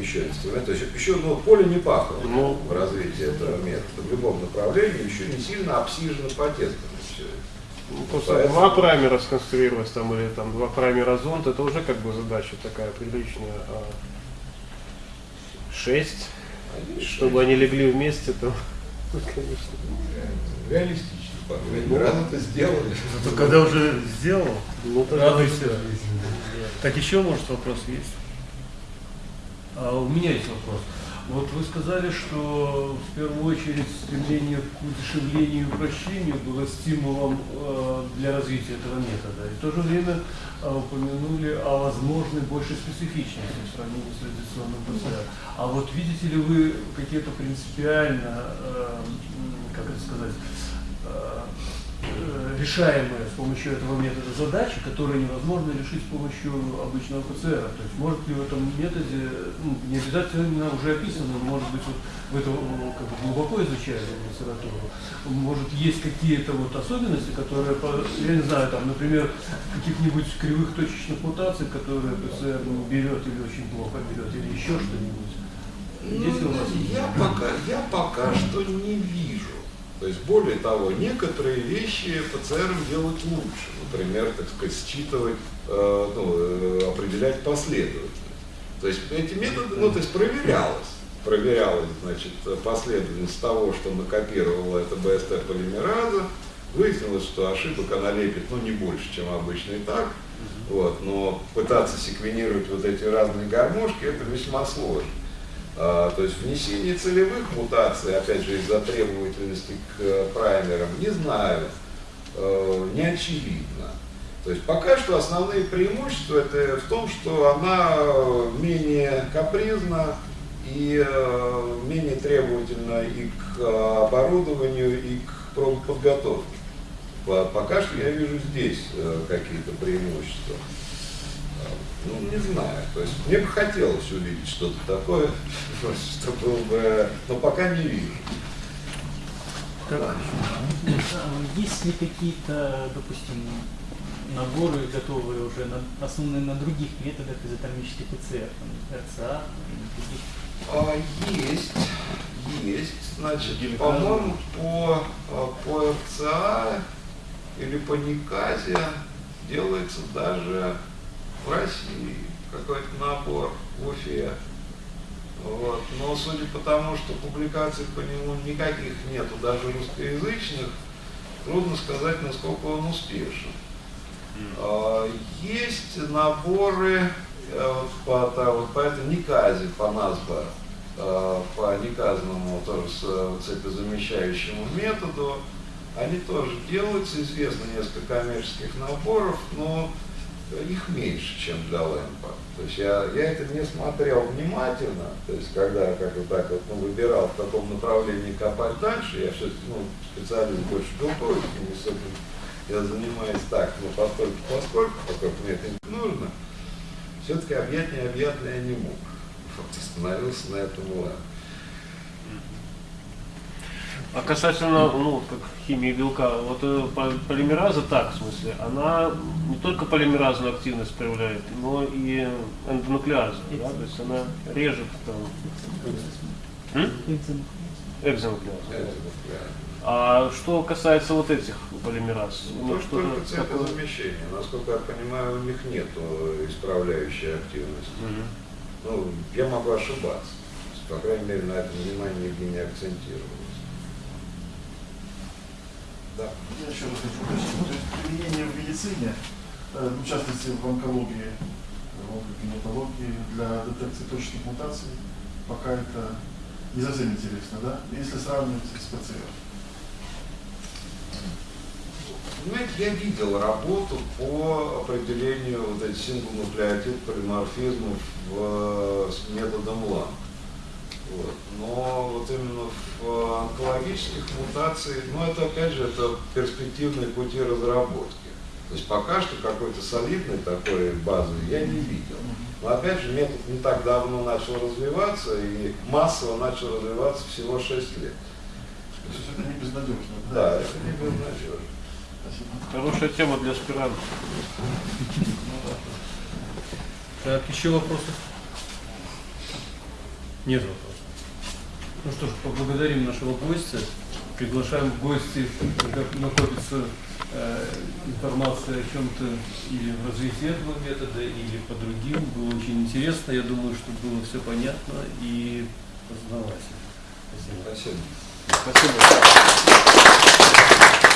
S3: еще инструменты. То есть еще ну, поле не пахло
S2: Ну.
S3: в развитии этого метода. В любом направлении еще не сильно обсижено по тестам все это.
S2: Ну, Просто
S3: Поэтому-
S2: два праймера сконструировать там, или там два праймера зонд, это уже как бы задача такая приличная. А шесть,
S3: Они
S2: чтобы они легли вместе, то, ну, конечно.
S3: реалистично, мере. Раз это сделали.
S8: Зато когда уже сделал,
S2: Ну, тогда
S8: радуйся. Так еще, может, вопрос есть? А у меня есть вопрос. Вот вы сказали, что в первую очередь стремление к удешевлению и упрощению было стимулом э, для развития этого метода. И в то же время э, упомянули о возможной большей специфичности в сравнении с традиционным ПЦР. А вот видите ли вы какие-то принципиально, э, как это сказать, решаемые с помощью этого метода задачи, которые невозможно решить с помощью обычного ПЦР. То есть может ли в этом методе, ну, не обязательно уже описано, но, может быть, вот в это ну, как бы глубоко изучали литературу, может есть какие-то вот особенности, которые, я не знаю, там, например, каких-нибудь кривых точечных мутаций, которые ПЦР ну, берет или очень плохо берет, или еще что-нибудь.
S3: Ну, я пока, я пока что не вижу. То есть, более того, некоторые вещи ПЦР делать лучше. Например, так сказать, считывать, э, ну, э, определять последовательность. То есть эти методы, ну, то есть проверялось. Проверялась, значит, последовательность того, что накопировала эта БСТ полимераза. Выяснилось, что ошибок она лепит, ну, не больше, чем обычно и так. Вот, но пытаться секвенировать вот эти разные гармошки, это весьма сложно. А, то есть внесение целевых мутаций, опять же, из-за требовательности к э, праймерам, не знаю, э, не очевидно. То есть пока что основные преимущества это в том, что она э, менее капризна и менее требовательна и к оборудованию, и к пробоподготовке. По- Пока что я вижу здесь какие-то преимущества. Ну, не знаю. То есть мне бы хотелось увидеть что-то такое, что было бы, но пока не вижу.
S5: А Есть ли какие-то, допустим, наборы готовые уже, на, основанные на других методах изотермических ПЦР, там, РЦА других.
S3: А, есть, есть. Значит, по-моему, по, а, по РЦА или по Никазе делается даже в России какой-то набор в Уфе. Вот. Но судя по тому, что публикаций по нему никаких нету, даже русскоязычных, трудно сказать, насколько он успешен. А, Есть наборы э, вот по, та- вот по этой Никазе, по НАСБА, э, по Никазному тоже с цепезамещающему методу, они тоже делаются, известно несколько коммерческих наборов, но их меньше, чем для лэмпа. То есть я, я это не смотрел внимательно, то есть когда как вот так вот ну, выбирал, в каком направлении копать дальше, я все-таки ну, специалист больше белковики, не этим я занимаюсь так, но поскольку, поскольку, поскольку мне это не нужно, все-таки объять необъятное я не мог. Вот остановился на этом лэмпе.
S2: А касательно, ну, как химии белка, вот э, по- полимераза так, в смысле, она не только полимеразную активность проявляет, но и эндонуклеазную, да, то есть она режет там экзонуклеазу.
S3: Это.
S2: А что касается вот этих полимераз, у них
S3: Ну,
S2: что-то
S3: только цветозамещение. Насколько я понимаю, у них нет исправляющей активности.
S2: Мгм.
S3: Ну, я могу ошибаться. То По крайней мере, на этом внимание нигде не акцентировалось. Да.
S9: Я еще раз хочу уточнить. То есть применение в медицине, э, в частности в онкологии, в онкогенетологии, для детекции точных мутаций, пока это не совсем интересно, да? Если сравнивать с ПЦР.
S3: Понимаете, я видел работу по определению вот этих синглнуклеотид полиморфизмов с методом ЛАН. Вот. Но вот именно в онкологических мутациях, ну это опять же это перспективные пути разработки. То есть пока что какой-то солидной такой базы я не видел. Но опять же метод не так давно начал развиваться и массово начал развиваться всего 6 лет.
S9: То есть это не безнадежно.
S3: Да, это не безнадежно.
S9: Спасибо.
S2: Хорошая тема для аспирантов.
S8: Так, еще вопросы? Нет вопросов. Ну что ж, поблагодарим нашего гостя. Приглашаем в гости, когда накопится э, информация о чем-то или в развитии этого метода, или по другим. Было очень интересно. Я думаю, что было все понятно и познавательно. Спасибо.
S3: Спасибо.
S2: Спасибо.